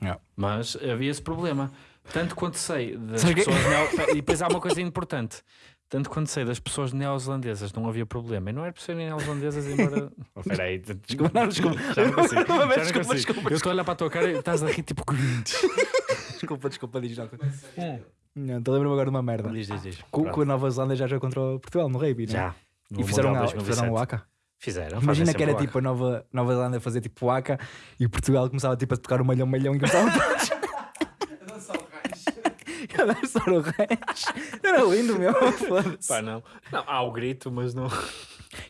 Não. Mas havia esse problema. Tanto quanto sei das Sabes que- pessoas neo... E depois há uma coisa importante. Tanto quanto sei das pessoas neozelandesas não havia problema. E não era por serem neozelandesas, embora. [laughs] Oh, espera aí. Desculpa, não, desculpa. Já não consigo. Não, não desculpa, consigo. desculpa, Eu estou a olhar para a tua cara e estás a rir tipo Grinch. [laughs] Desculpa, desculpa, diz não. Não, estou a lembrar-me agora de uma merda. Diz, diz, diz. Com, com a Nova Zelândia já jogou contra o Portugal no rugby, não é? Já. E fizeram, a, fizeram o 2007. Aka. Fizeram. Imagina que era tipo a Nova, Nova Zelândia fazer tipo o Aka e o Portugal começava tipo a tocar o malhão, malhão e começavam todos. [laughs] O. Era lindo, meu. Foda-se. Pá, não. não. Há o grito, mas não.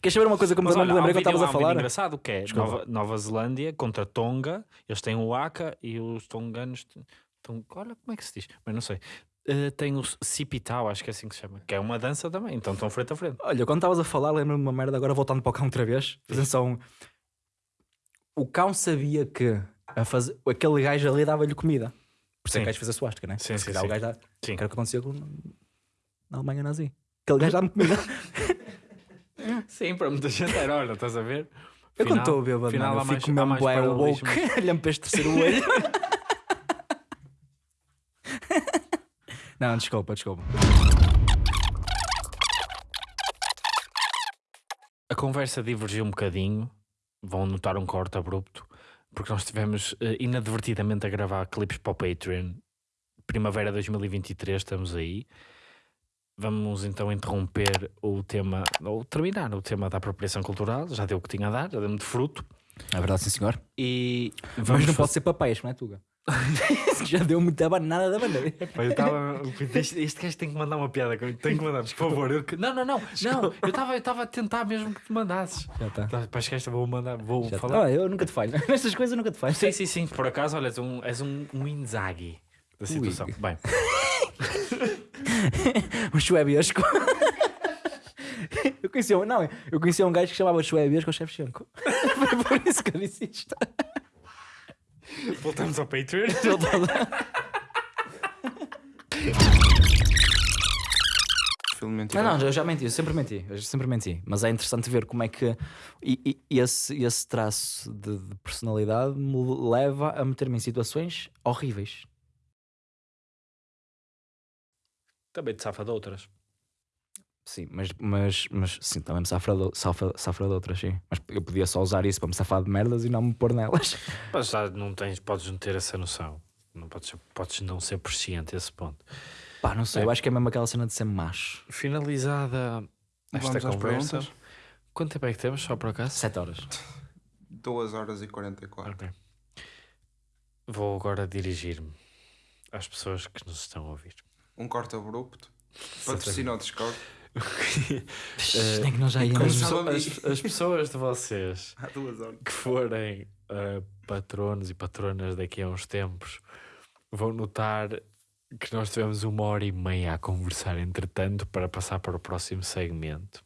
Queres saber uma coisa que eu me um lembrei que estavas a um falar? engraçado que é. Nova, Nova Zelândia contra Tonga. Eles têm o Aka e os tonganos. Tong... Olha como é que se diz, mas não sei. Eh, tem o Sipitau, acho que é assim que se chama, que é uma dança também, então estão frente a frente. Olha, quando estavas a falar, lembro-me de uma merda, agora voltando para o cão outra vez. Atenção. O cão sabia que a fazer... aquele gajo ali dava-lhe comida. Por isso é que o gajo fez a suástica, né? Sim, Se sim, calhar sim. o gajo dá... Sim. Que era o que acontecia com... na Alemanha nazi. Aquele gajo dá-me comida. [laughs] Sim, para muita gente era, olha, estás a ver? Eu quando estou a ver, mano, final eu há mais- fico há mesmo mais bué woke, paralelismos. [laughs] olhando para este terceiro olho. [laughs] Não, desculpa, desculpa. A conversa divergiu um bocadinho. Vão notar um corte abrupto. Porque nós estivemos eh, inadvertidamente a gravar clipes para o Patreon. Primavera 2023, estamos aí. Vamos então interromper o tema, ou terminar o tema da apropriação cultural. Já deu o que tinha a dar, já deu-me de fruto. É verdade, sim, senhor. E Mas não fa- pode ser papéis, não é, Tuga? [laughs] Já deu muita banana da bandeira. Pá, eu estava. Este, este gajo tem que mandar uma piada. Tem que mandar, por favor. Eu Não, não, não. Não, eu estava eu estava a tentar mesmo que te mandasses. Já está. Tá, Para que esta vou mandar, vou Já falar. tá. Ah, eu nunca te falho. [laughs] Nestas coisas eu nunca te falho. Sim, sim, sim. Por acaso, olha, és um, és um, um Inzaghi da situação. Ui. Bem, [laughs] Um chuebiesco. Eu conhecia um, não, eu conhecia um gajo que chamava Chuebiesco Shevchenko. Foi por isso que eu disse isto. Voltamos ao Patreon. [laughs] Não, não, eu já menti, eu sempre menti, eu sempre menti. Mas é interessante ver como é que e, e- e esse, esse traço de, de personalidade me leva a meter-me em situações horríveis. Também te safa de outras. Sim, mas, mas, mas sim, também me safra de, safra, safra de outras, sim. Mas eu podia só usar isso para me safar de merdas e não me pôr nelas. [laughs] Mas já não tens, podes não ter essa noção. Não podes, podes não ser presciente a esse ponto. Pá, não sei, É. eu acho que é mesmo aquela cena de ser macho. Finalizada esta Vamos às conversa. perguntas? Quanto tempo é que temos, só por acaso? Sete horas. 2 horas e 44. Ok. Vou agora dirigir-me às pessoas que nos estão a ouvir. Um corte abrupto. Patrocina o Discord. Nem que nós já As, íamos. As- as pessoas de vocês [laughs] Há duas horas. que forem uh, patronos e patronas daqui a uns tempos vão notar que nós tivemos uma hora e meia a conversar entretanto para passar para o próximo segmento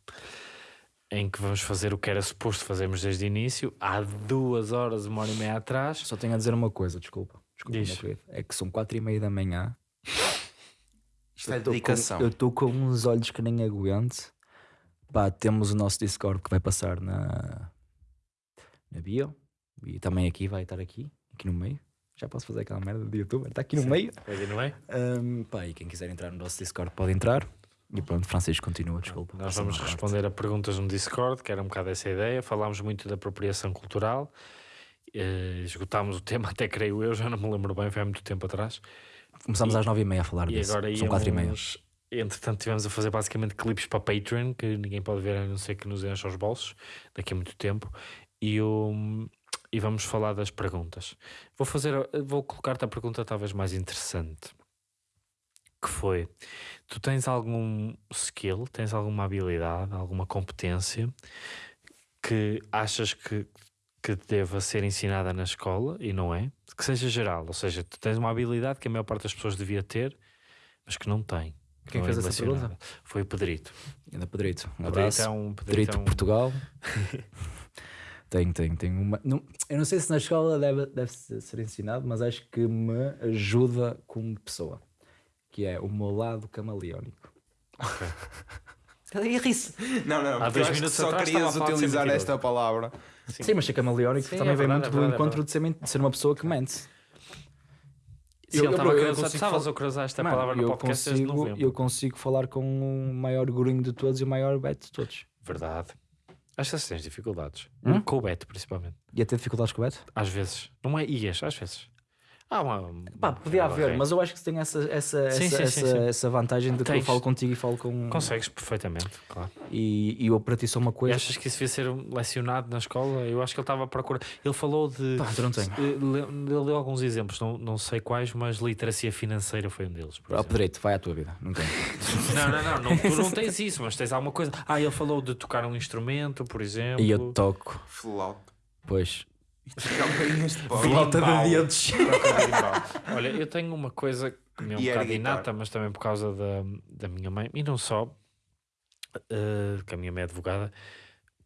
em que vamos fazer o que era suposto fazermos desde o início há duas horas, uma hora e meia atrás Só tenho a dizer uma coisa, desculpa. Desculpa, Diz. É que são quatro e meia da manhã. Isto é Eu com- dedicação. eu estou com uns olhos que nem aguento. Pá, temos o nosso Discord que vai passar na, na bio. E também aqui, vai estar aqui, aqui no meio. Já posso fazer aquela merda de youtuber, está aqui no meio. Aí, não é? Ahm, pá, e quem quiser entrar no nosso Discord pode entrar. E pronto, Francisco continua, desculpa. Nós vamos responder a perguntas no Discord, que era um bocado essa ideia. Falámos muito da apropriação cultural, eh, esgotámos o [laughs] tema, até creio eu, já não me lembro bem, foi há muito tempo atrás. Começámos E- às nove e meia a falar E disso. agora São quatro e meia. Entretanto, tivemos a fazer basicamente clipes para Patreon, que ninguém pode ver a não ser que nos encha os bolsos daqui a muito tempo. E, o, e vamos falar das perguntas. Vou fazer, vou colocar-te a pergunta talvez mais interessante. Que foi: tu tens algum skill, tens alguma habilidade, alguma competência que achas que, que deva ser ensinada na escola e não é? Que seja geral, ou seja, tu tens uma habilidade que a maior parte das pessoas devia ter, mas que não tem. que Quem não fez é essa relacionada. Foi o Pedrito. Ainda Pedrito. Um Pedrito abraço. é um Pedrito Pedrito é um- Portugal. tem, tem, tem uma. Não, eu não sei se na escola deve, deve ser ensinado, mas acho que me ajuda como pessoa. Que é o meu lado camaleónico. Ele [laughs] ri-se. Não, não, Há porque dois minutos só querias utilizar esta palavra. Sim, mas ser camaleónico Sim, também é vem muito é do verdade, é encontro de ser, de ser uma pessoa que mente. Sim, Eu- ele eu- estava eu a querer- consigo estavas fal- a cruzar esta Mano, palavra no eu podcast desde consigo, novembro. eu consigo falar com o maior grunho de todos e o maior beto de todos. Verdade. Acho que tens dificuldades. Hum? Com o Beto, principalmente. Ia ter dificuldades com o beto? Às vezes. Não é ias, às vezes. Há uma. Pá, podia haver, mas eu acho que tem essa, essa, Sim, essa, sim, essa, sim, essa vantagem de que eu falo contigo e falo com. Consegues perfeitamente, claro. E, e eu para ti sou uma E coisa. achas que isso devia ser lecionado na escola? Eu acho que ele estava a procurar. Ele falou de. Pá, eu não tenho. Eh, le- Ele deu alguns exemplos, não, não sei quais, mas literacia financeira foi um deles. por Ó, exemplo. Pedrito, vai à tua vida. Não tem. [laughs] Não, não, não, não, tu não tens isso, mas tens alguma coisa. Ah, ele falou de tocar um instrumento, por exemplo. e eu toco, Flauta. pois. Campainhas [laughs] de pau. Flauta de de dedos. Olha, eu tenho uma coisa que me é um E era bocado inata, mas também por causa da, da minha mãe, e não só, eh, que a minha mãe é advogada,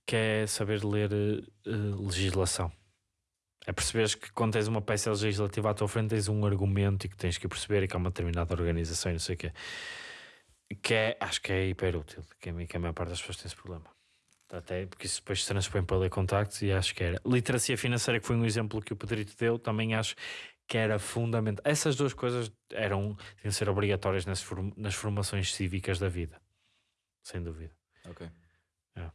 que é saber ler eh, legislação. É perceberes que quando tens uma peça legislativa à tua frente tens um argumento e que tens que perceber e que há uma determinada organização e não sei o quê. Que é, acho que é hiper útil, que a, que a maior parte das pessoas tem esse problema. Até porque isso depois se transpõe para ler contactos e acho que era. Literacia financeira, que foi um exemplo que o Pedrito deu, também acho que era fundamental. Essas duas coisas eram, tinham de ser obrigatórias nas, form- nas formações cívicas da vida. Sem dúvida. Ok. É.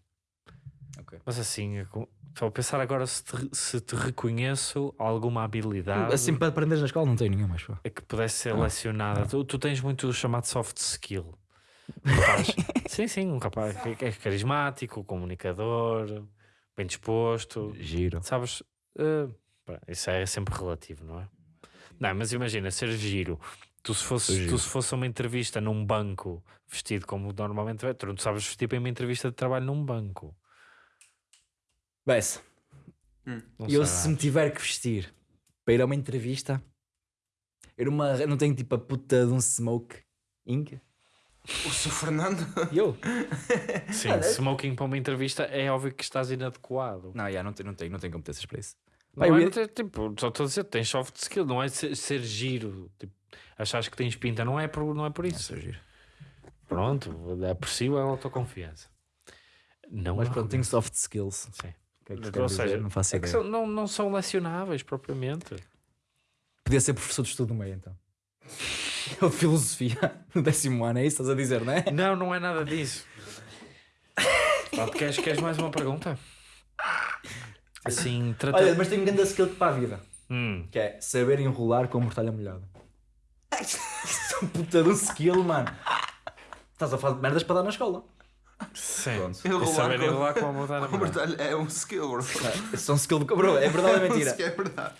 Ok. Mas assim, estou a pensar agora se te, se te reconheço alguma habilidade Assim para aprenderes na escola não tenho nenhuma, mas pá. a que pudesse ser Ah. lecionada. Tu, tu tens muito o chamado soft skill. Um rapaz- [laughs] sim, sim, um rapaz que é carismático, comunicador, bem disposto. Giro. Sabes, pá, isso é sempre relativo, não é? Não, mas imagina, ser giro. Tu se fosse, giro. tu se fosse uma entrevista num banco vestido como normalmente é, tu não sabes vestir para uma entrevista de trabalho num banco. Bessa, Não eu se me tiver que vestir para ir a uma entrevista, eu eu não tenho tipo a puta de um smoke ink. O Sr. Fernando. E eu? [laughs] Sim, smoking para uma entrevista é óbvio que estás inadequado. Não, já, não, tenho, não, tenho, não tenho competências para isso. Não é, não tipo, só estou a dizer, tens soft skill, não é ser, ser giro. Tipo, achares que tens pinta, não é por, não é por É, isso. sou giro. Pronto, aprecio a autoconfiança. Não Mas pronto, tenho soft skills. Sim. Que é que Ou seja, não faço É ideia. são- não, não são lecionáveis propriamente. Podia ser professor de estudo do meio, então. [laughs] De filosofia no décimo ano, é isso que estás a dizer, não é? Não, não é nada disso. Pronto, queres, queres mais uma pergunta? Assim, trata... Olha, mas tenho um grande skill para a vida. Hum, Que é saber enrolar com mortalha molhada. [laughs] Isso é um puta de um skill, mano. Estás a falar de merdas para dar na escola. Sim. Pronto. E Enrolar saber com- enrolar com a molhada. mortalho é um skill, bro. Isso é um skill do bro, é verdade ou é [laughs] Isso mentira? que é verdade.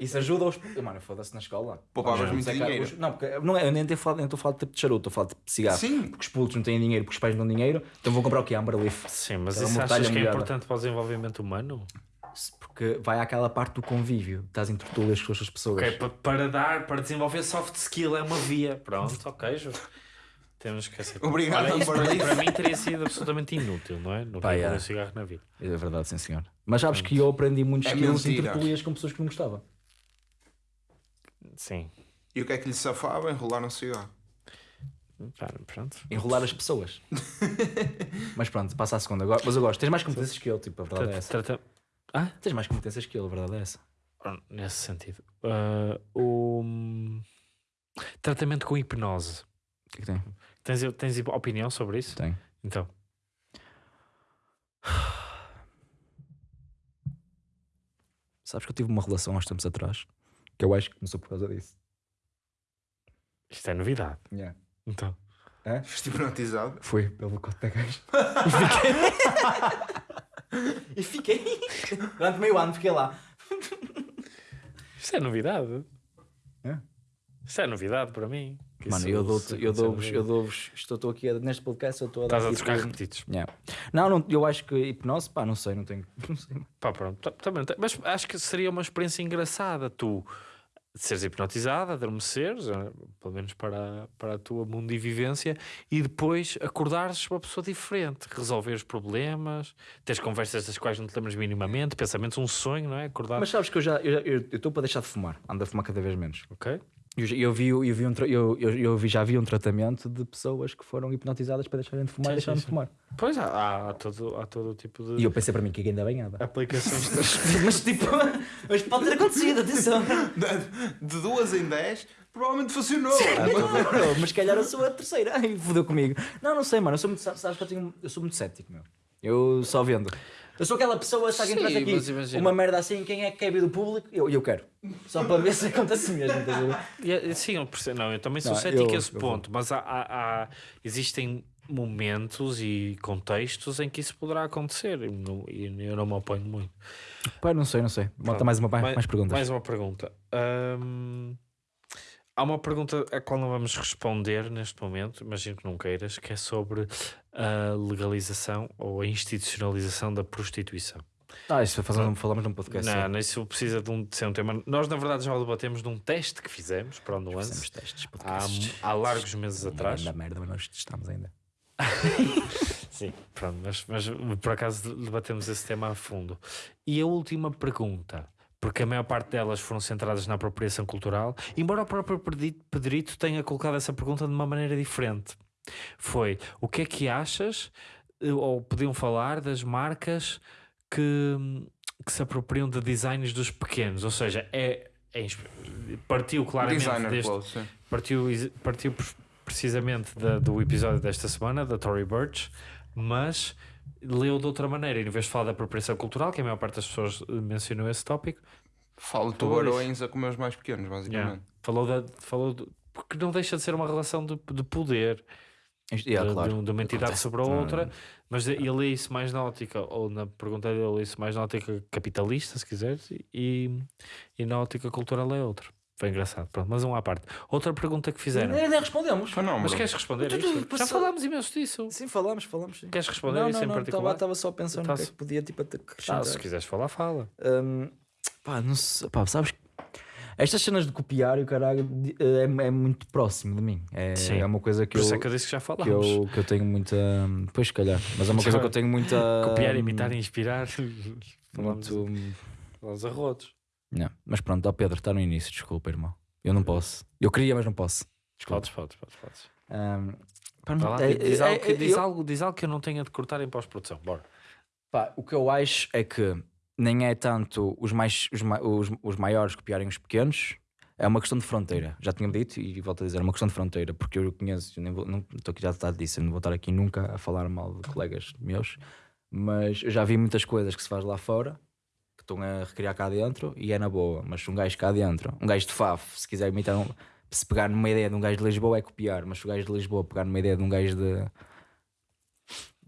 Isso ajuda aos. Mano, foda-se na escola. Poupavas Os muito é dinheiro. Os- Não, porque não é, eu nem estou a falar, a falar de tipo de charuto, estou a falar de cigarro. Sim. Porque os putos não têm dinheiro, porque os pais não têm dinheiro, então vão comprar o quê? Amber Leaf. Sim, mas isso achas que é importante para o desenvolvimento humano? Porque vai àquela parte do convívio, estás em tertúlias com as pessoas. Ok, pa- para dar, para desenvolver soft skill é uma via. Pronto, [laughs] ok, Ju. Temos que aceitar. Obrigado, Olha, Amber para, para mim teria sido absolutamente inútil, não é? Não Pá, é. um cigarro na vida. É verdade, sim senhor. Mas sabes que eu aprendi muitos É skills tertúlias com pessoas que não gostava. Sim. E o que é que lhe safava? Enrolar um cigarro. Pá, Pronto. Enrolar as pessoas. [laughs] Mas pronto, passa a segunda. Agora- Mas eu gosto. Tens mais competências que eu, tipo, a verdade é essa. trata- Ah, Tens mais competências que eu, a verdade é essa. nesse sentido. Ah, o tratamento com hipnose. O que é que tem? Tens, tens opinião sobre isso? Tem. Então. Sabes que eu tive uma relação há uns tempos atrás que eu acho que começou por causa disso. Isto é novidade. Yeah. Então. Foste hipnotizado. Foi pelo cote da gaja. [laughs] e fiquei. Durante meio ano fiquei lá. Isto é novidade. É? Isto é novidade para mim. Mano, isso- eu isso eu dou-vos, eu dou-vos, estou, estou aqui a- neste podcast, eu estou a dar Estás a trocar repetidos. Yeah. Não, não, eu acho que hipnose, pá, não sei, não tenho. [laughs] Não sei. Pá, pronto. tá- Também, tem- mas acho que seria uma experiência engraçada tu seres hipnotizado, adormeceres, eh, pelo menos para, para a tua mundivivência, e depois acordares uma pessoa diferente, resolveres problemas, teres conversas das quais não te lembras minimamente, pensamentos, um sonho, não é? Acordar. Mas sabes que eu já eu estou para deixar de fumar, ando a fumar cada vez menos. Ok? Eu, já- eu vi, eu, vi um, eu, eu, eu vi, já vi um tratamento de pessoas que foram hipnotizadas para deixarem de fumar Sim, e deixaram sim, de fumar. Pois há, há, há todo, há todo o tipo de E eu pensei para mim que ainda bem nada. aplicações. [laughs] mas tipo, mas pode ter acontecido, atenção. De, de duas em dez, provavelmente funcionou. mas se calhar eu sou a terceira. Ai, fodeu comigo. Não, não sei, mano. Eu sou muito, sabes que eu, tenho, eu sou muito cético, meu. Eu só vendo. Eu sou aquela pessoa, se alguém Sim, traz aqui uma merda assim, quem é que quer vir do público? Eu, eu quero. Só para ver se acontece mesmo. a é- Sim, eu percebo. Não, eu também sou Não, cético a esse ponto, mas há, há- há- existem momentos e contextos em que isso poderá acontecer e eu não me oponho muito. Pá, não sei, não sei. Bota mais uma, mais, mais perguntas. Mais uma pergunta. Hum, há uma pergunta a qual não vamos responder neste momento, imagino que não queiras, que é sobre a legalização ou a institucionalização da prostituição. Ah, isso fazemos, falamos num podcast. não, não, isso precisa de, um, de ser um tema. Nós, na verdade, já o debatemos num teste que fizemos para o Fizemos Nuance testes, há, podcasts. há largos meses atrás. Da merda, mas nós testamos ainda. [laughs] Sim, pronto, mas, mas por acaso debatemos esse tema a fundo. E a última pergunta, porque a maior parte delas foram centradas na apropriação cultural, embora o próprio Pedrito tenha colocado essa pergunta de uma maneira diferente. Foi, o que é que achas, eh, ou podiam falar das marcas que, que se apropriam de designs dos pequenos? Ou seja, é, é partiu claramente Designer deste, sim. partiu, partiu pre- precisamente da- do episódio desta semana, da Tory Burch, mas leu de outra maneira. Em vez de falar da apropriação cultural, que a maior parte das pessoas eh, mencionou esse tópico, Falo tubarões a comer os mais pequenos, basicamente. yeah, falou, da, falou porque não deixa de ser uma relação de, de poder yeah, de, claro. de, de uma entidade sobre a Ah, outra, mas ele lê isso mais na ótica, ou na pergunta dele, ele lê isso mais na ótica capitalista, se quiseres, e, e na ótica cultural é outra. Foi engraçado, pronto, mas um à parte. Outra pergunta que fizeram. Nem, nem respondemos. Foi não, Mas bro. queres responder a Tu- tu- isto? Já falámos imenso disso. Sim, falamos, falamos. Sim. Queres responder não, isso não, em não, particular? Estava só pensando Tá que é se- que podia tipo, Ah, acrescentar. se quiseres falar, fala. Hum, pá, não sei, pá, sabes que estas cenas de copiar e o caralho de- é, é muito próximo de mim. É, Sim. é uma coisa que Por eu, isso é que eu disse que já que, falámos. eu, que eu tenho muita. Pois, se calhar, mas é uma coisa que eu tenho muita. Copiar, imitar, inspirar. Falamos, Muito. falamos a rodos. Não. Mas pronto, ó Pedro, está no início, desculpa, irmão. Eu não posso. Eu queria, mas não posso. Desculpa. Podes, podes, podes, podes. Hum, Pá, Vai lá, é- diz, é- algo que, é- diz, eu- algo, diz algo que eu não tenha de cortar em pós-produção. Bora. Pá, o que eu acho é que nem é tanto os, mais, os, os, os maiores copiarem os pequenos, é uma questão de fronteira. Já tinha dito e volto a dizer, é uma questão de fronteira, porque eu conheço, eu nem vou, não estou aqui já a disso, eu não vou estar aqui nunca a falar mal de colegas meus, mas eu já vi muitas coisas que se faz lá fora que estão a recriar cá dentro e é na boa, mas um gajo cá dentro, um gajo de Faf, se quiser imitar um, se pegar numa ideia de um gajo de Lisboa é copiar, mas se o gajo de Lisboa pegar numa ideia de um gajo de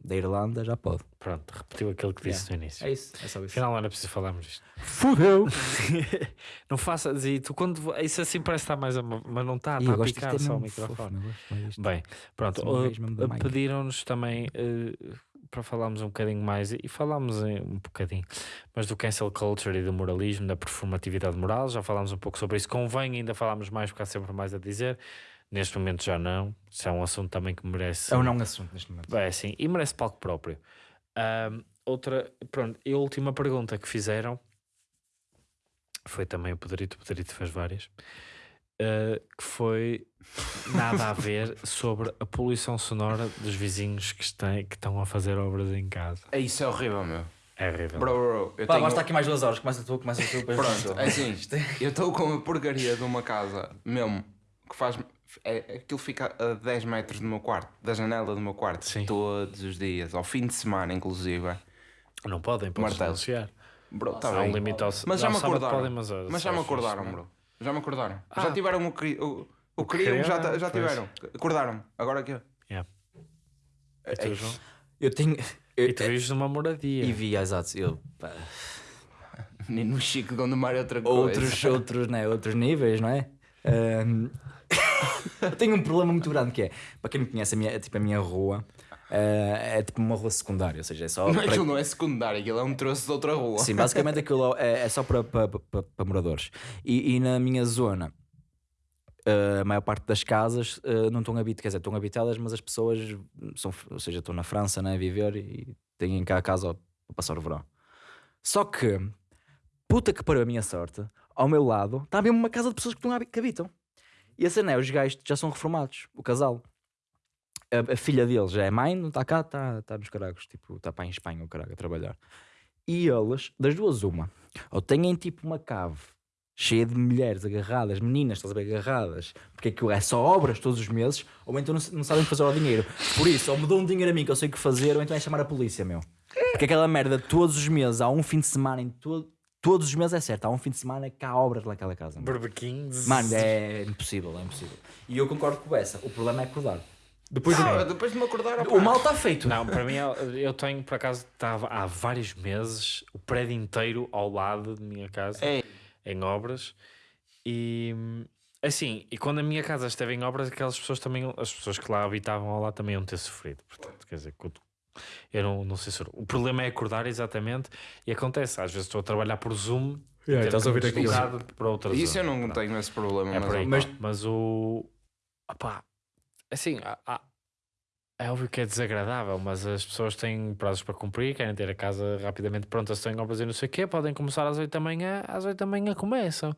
da Irlanda já pode. Pronto, repetiu aquilo que disse no início. É isso, é só isso. Afinal, não era preciso falarmos disto. Fudeu! [laughs] não faças. E tu, quando. Isso assim parece estar mais. A, mas não está, está a picar só o fofo, microfone. disto. Bem, pronto. Uh. Pediram-nos também uh, para falarmos um bocadinho mais, e falámos um bocadinho, mas do cancel culture e do moralismo, da performatividade moral. Já falámos um pouco sobre isso. Convém ainda falarmos mais, porque há sempre mais a dizer. Neste momento já não. Isso é um assunto também que merece. É um não assunto neste momento. É sim, e merece palco próprio. Ahm, outra, pronto, e a última pergunta que fizeram foi também o Pedrito, o Pedrito fez várias, ah, que foi nada a ver [laughs] sobre a poluição sonora dos vizinhos que, estão, que estão a fazer obras em casa. É isso, é horrível, meu. É horrível. Bro, bro, eu Pá, tenho... basta aqui mais duas horas. Começa tu, começa tu, depois Pronto, é assim, [laughs] eu estou com uma porcaria de uma casa, mesmo, que faz... É, aquilo fica a 10 metros do meu quarto, da janela do meu quarto, Sim. todos os dias, ao fim de semana, inclusive. Não podem, podem denunciar. Bro, tá Há um bem. limite ao Mas já me acordaram. podem, mas, ao- Mas já me acordaram, bro. Já me acordaram. Ah. Já tiveram o que o, o já, já tiveram. Acordaram-me. Agora aqui. Yeah. É, tu, João? Eu tenho. eu- E tu vives numa moradia. E vi, exato. Eu, pá, [laughs] Nem no Chico Gondomar é outra coisa. outros, outros, né, outros níveis, não é? [laughs] Ahm, eu tenho um problema muito grande que é, para quem me conhece, a minha, tipo, a minha rua eh, é tipo uma rua secundária, ou seja, é só. Mas para- aquilo não é secundário, aquilo é um troço de outra rua. Sim, basicamente aquilo é, é só para, para, para, para moradores. E, e na minha zona, eh, a maior parte das casas eh, não estão habitadas, quer dizer, estão habitadas, mas as pessoas são, ou seja, estão na França né, a viver e têm cá a casa para passar o verão. Só que, puta que pariu a minha sorte, ao meu lado está mesmo uma casa de pessoas que, habi- que habitam. E a cena é, os gajos já são reformados, o casal. A, a filha deles já é mãe, não está cá, está está nos caragos, tipo, está para em Espanha o caralho a trabalhar. E eles, das duas, uma, ou têm tipo uma cave cheia de mulheres agarradas, meninas, estás a ver, agarradas, porque aquilo é só obras todos os meses, ou então não, não sabem fazer o dinheiro. Por isso, ou me dão um dinheiro a mim que eu sei o que fazer, ou então é chamar a polícia, meu. Porque aquela merda, todos os meses, há um fim de semana, em todo, todos os meses é certo, há um fim de semana que há obras naquela casa. meu. Barbequins. Mano, é impossível, é impossível. E eu concordo com essa, o problema é acordar. Depois Ah, depois de me acordar. O mal está feito. Não, para mim, eu- tenho, por acaso, estava há vários meses o prédio inteiro ao lado de minha casa, É. em obras, e assim, e quando a minha casa esteve em obras, aquelas pessoas também, as pessoas que lá habitavam ao lado também iam ter sofrido. Portanto, quer dizer, quando- eu não, não sei se. O problema é acordar exatamente, e acontece, às vezes estou a trabalhar por Zoom. Yeah, ter estás a ouvir aquilo. deslocar para outra Isso eu não Pronto. tenho esse problema. É mas aí. Mas- Mas, mas o. Opá, assim, há- há- é óbvio que é desagradável, mas as pessoas têm prazos para cumprir, querem ter a casa rapidamente pronta, se têm obras e não sei o quê, podem começar às 8 da manhã, às 8 da manhã começam.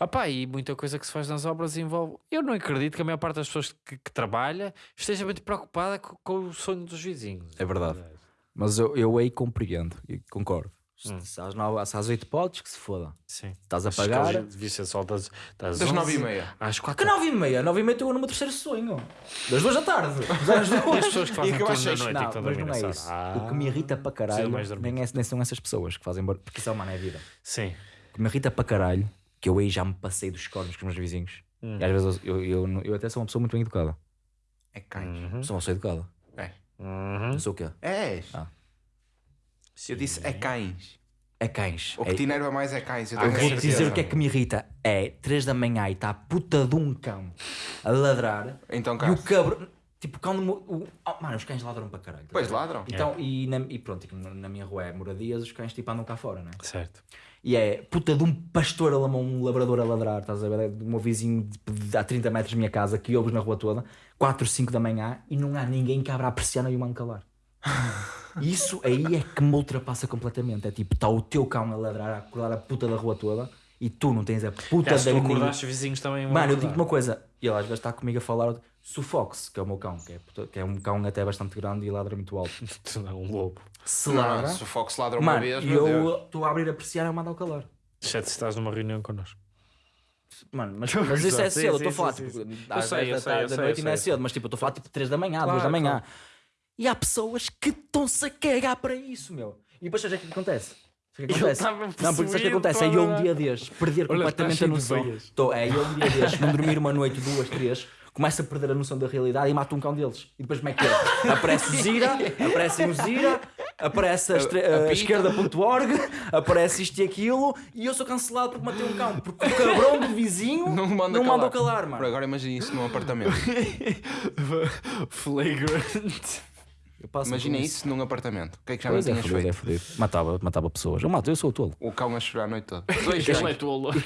Opá, e muita coisa que se faz nas obras envolve. Eu não acredito que a maior parte das pessoas que, que trabalha esteja muito preocupada co- com, o sonho dos vizinhos. É verdade. Mas eu, eu aí compreendo e concordo. Se, Hum. se às, nove, se às 8 podes, que se foda. Sim. Estás a que pagar. Devia ser só das, das, Das 11 nove e meia. Às Que 4 9 e meia? 9 e meia estou no meu terceiro sonho. Das duas da tarde. [laughs] Das duas. E as pessoas que fazem E que eu turno acho da noite e que não, estão a mas não é isso. hora. O que me irrita para caralho mais dormir. nem, é, nem são essas pessoas que fazem. Porque isso é uma é vida. Sim. O que me irrita para caralho, que eu aí já me passei dos cornos com os meus vizinhos. Hum. E às vezes eu, eu, eu, eu até sou uma pessoa muito bem educada. É cães. Uhum. Sou uma pessoa educada. É. Uhum. Sou o quê? És. Ah. Eu disse é cães. É cães. O que É- te enerva mais é cães. Eu Eu tenho vou te certeza. dizer o que é que me irrita. É 3 da manhã e está a puta de um cão a ladrar Então e cá. o cabrão. Tipo, cão. de O, oh, mano, os cães ladram para caralho. Pois ladram. Então, e, na, e pronto, como na minha rua é moradias, os cães tipo andam cá fora, né? Certo. E é puta de um pastor a lamar, um labrador a ladrar, estás a ver? É De um vizinho de, de, a 30 metros da minha casa que ouves na rua toda, 4, 5 da manhã e não há ninguém que abra a persiana e o mano calar. [laughs] Isso aí é que me ultrapassa completamente. É tipo, está o teu cão a ladrar, a acordar a puta da rua toda e tu não tens a puta da tu acordaste os vizinhos também. Mano, eu digo uma coisa, e ele às vezes está comigo a falar se o Fox, que é o meu cão, que é, que é um cão até bastante grande e ladra muito alto. [laughs] Não é um lobo. Se Não, ladra, se o Fox ladra uma mano, vez, e meu Deus. eu estou a abrir a persiana e mando ao calar. Exceto se estás numa reunião connosco. Mano, mas, [laughs] mas isso é Sim, cedo, eu sim, estou a falar sim, tipo, às sei, 10 eu da sei, tarde, eu da sei, noite eu e não é sei. cedo, mas tipo, eu estou a falar tipo 3 da manhã, 2 Claro, da manhã. claro. E há pessoas que estão-se a cagar para isso, meu. E depois sabes o que é que acontece? Sabe o que Eu acontece? tava Não, porque sabes o que possuído, acontece? É eu um dia destes perder Olha, completamente está a cheio de noção. veias. Tô, é eu um dia destes, não dormir uma noite, duas, três, começo a perder a noção da realidade e mato um cão deles. E depois como é que é? Aparece o Zira, aparece o Zira, aparece a, estre- A- a esquerda.org, aparece isto e aquilo, e eu sou cancelado porque matei um cão. Porque o cabrão do vizinho Não me manda não calar. calar, Por mano. agora imagina isso num apartamento. [laughs] Flagrant. Eu passo Imagina por isso num apartamento. O que é que já Pois não é, tinhas fodido, é feito? Matava, matava pessoas. Eu mato, eu sou o tolo. O cão a chorar a noite toda. [laughs] Dois Ele é tolo. [laughs]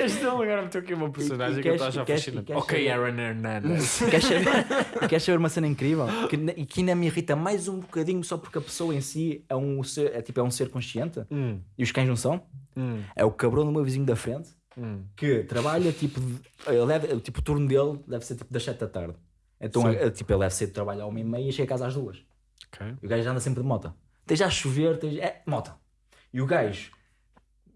Este ele agora meteu aqui uma personagem que eu estou fascinante. e queres Ok, Aaron Hernandez. Queres saber, uma cena incrível? Que, e que ainda me irrita mais um bocadinho só porque a pessoa em si é um ser, é, tipo, é um ser consciente Hum, e os cães não são. hum, É o cabrão do meu vizinho da frente hum. que trabalha tipo. ele deve- tipo o turno dele deve ser tipo das 7 da tarde. Então Sim. é, tipo, ele deve ser de trabalho à uma e meia e chega a casa às duas. Ok. E o gajo anda sempre de moto. Esteja a chover, esteja... é moto. E o gajo.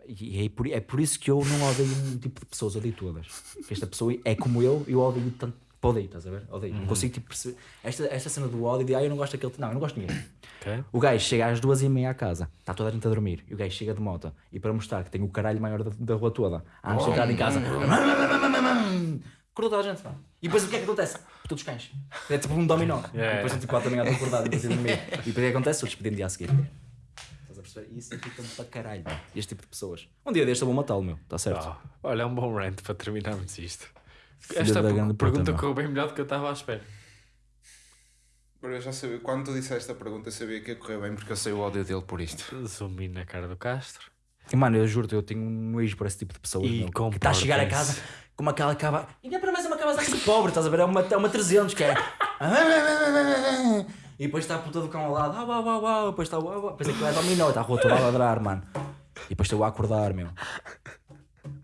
E é por, é por isso que eu não odeio um tipo de pessoas, odeio todas. Esta pessoa é como eu e eu odeio tanto. Odeio, estás a ver? Odeio. Não consigo tipo, perceber. Esta, esta cena do ódio de ah, eu não gosto daquele. Não, eu não gosto de ninguém. Ok. O gajo chega às duas e meia à casa, está toda a gente a dormir, e o gajo chega de moto, e para mostrar que tem o caralho maior da, da rua toda, antes de entrar em casa, [laughs] acordou toda a gente. E depois o que é que acontece? Todos os cães. É tipo um dominó. [laughs] E depois são tipo quatro da manhã estão acordados, depois. [laughs] E depois o que acontece? Outros pedem dia a seguir. Estás a perceber? E Isso irrita-me para caralho, este tipo de pessoas. Um dia deste eu vou matá-lo, meu, está certo. Ah, olha, é um bom rant para terminarmos isto. Filha Esta da per- grande pergunta puta, correu bem melhor do que eu estava à espera. Eu já sabia, quando tu disseste esta pergunta, eu sabia que ia correr bem porque eu sei o ódio dele por isto. In na cara do Castro. E mano, eu juro-te, eu tenho um nojo para esse tipo de pessoas. E meu, que está a chegar a casa como aquela cava. E ainda para mais é uma cava de pobre, estás a ver? É uma, é uma 300 que é. [laughs] E depois está a puta do cão ao lado. Ah, uau, uau, uau. Depois está uau, uau. Depois aquilo é dominó, está a rua toda a ladrar, mano. E depois estou a acordar, meu.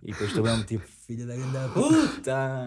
E depois estou mesmo tipo, filha da grande puta.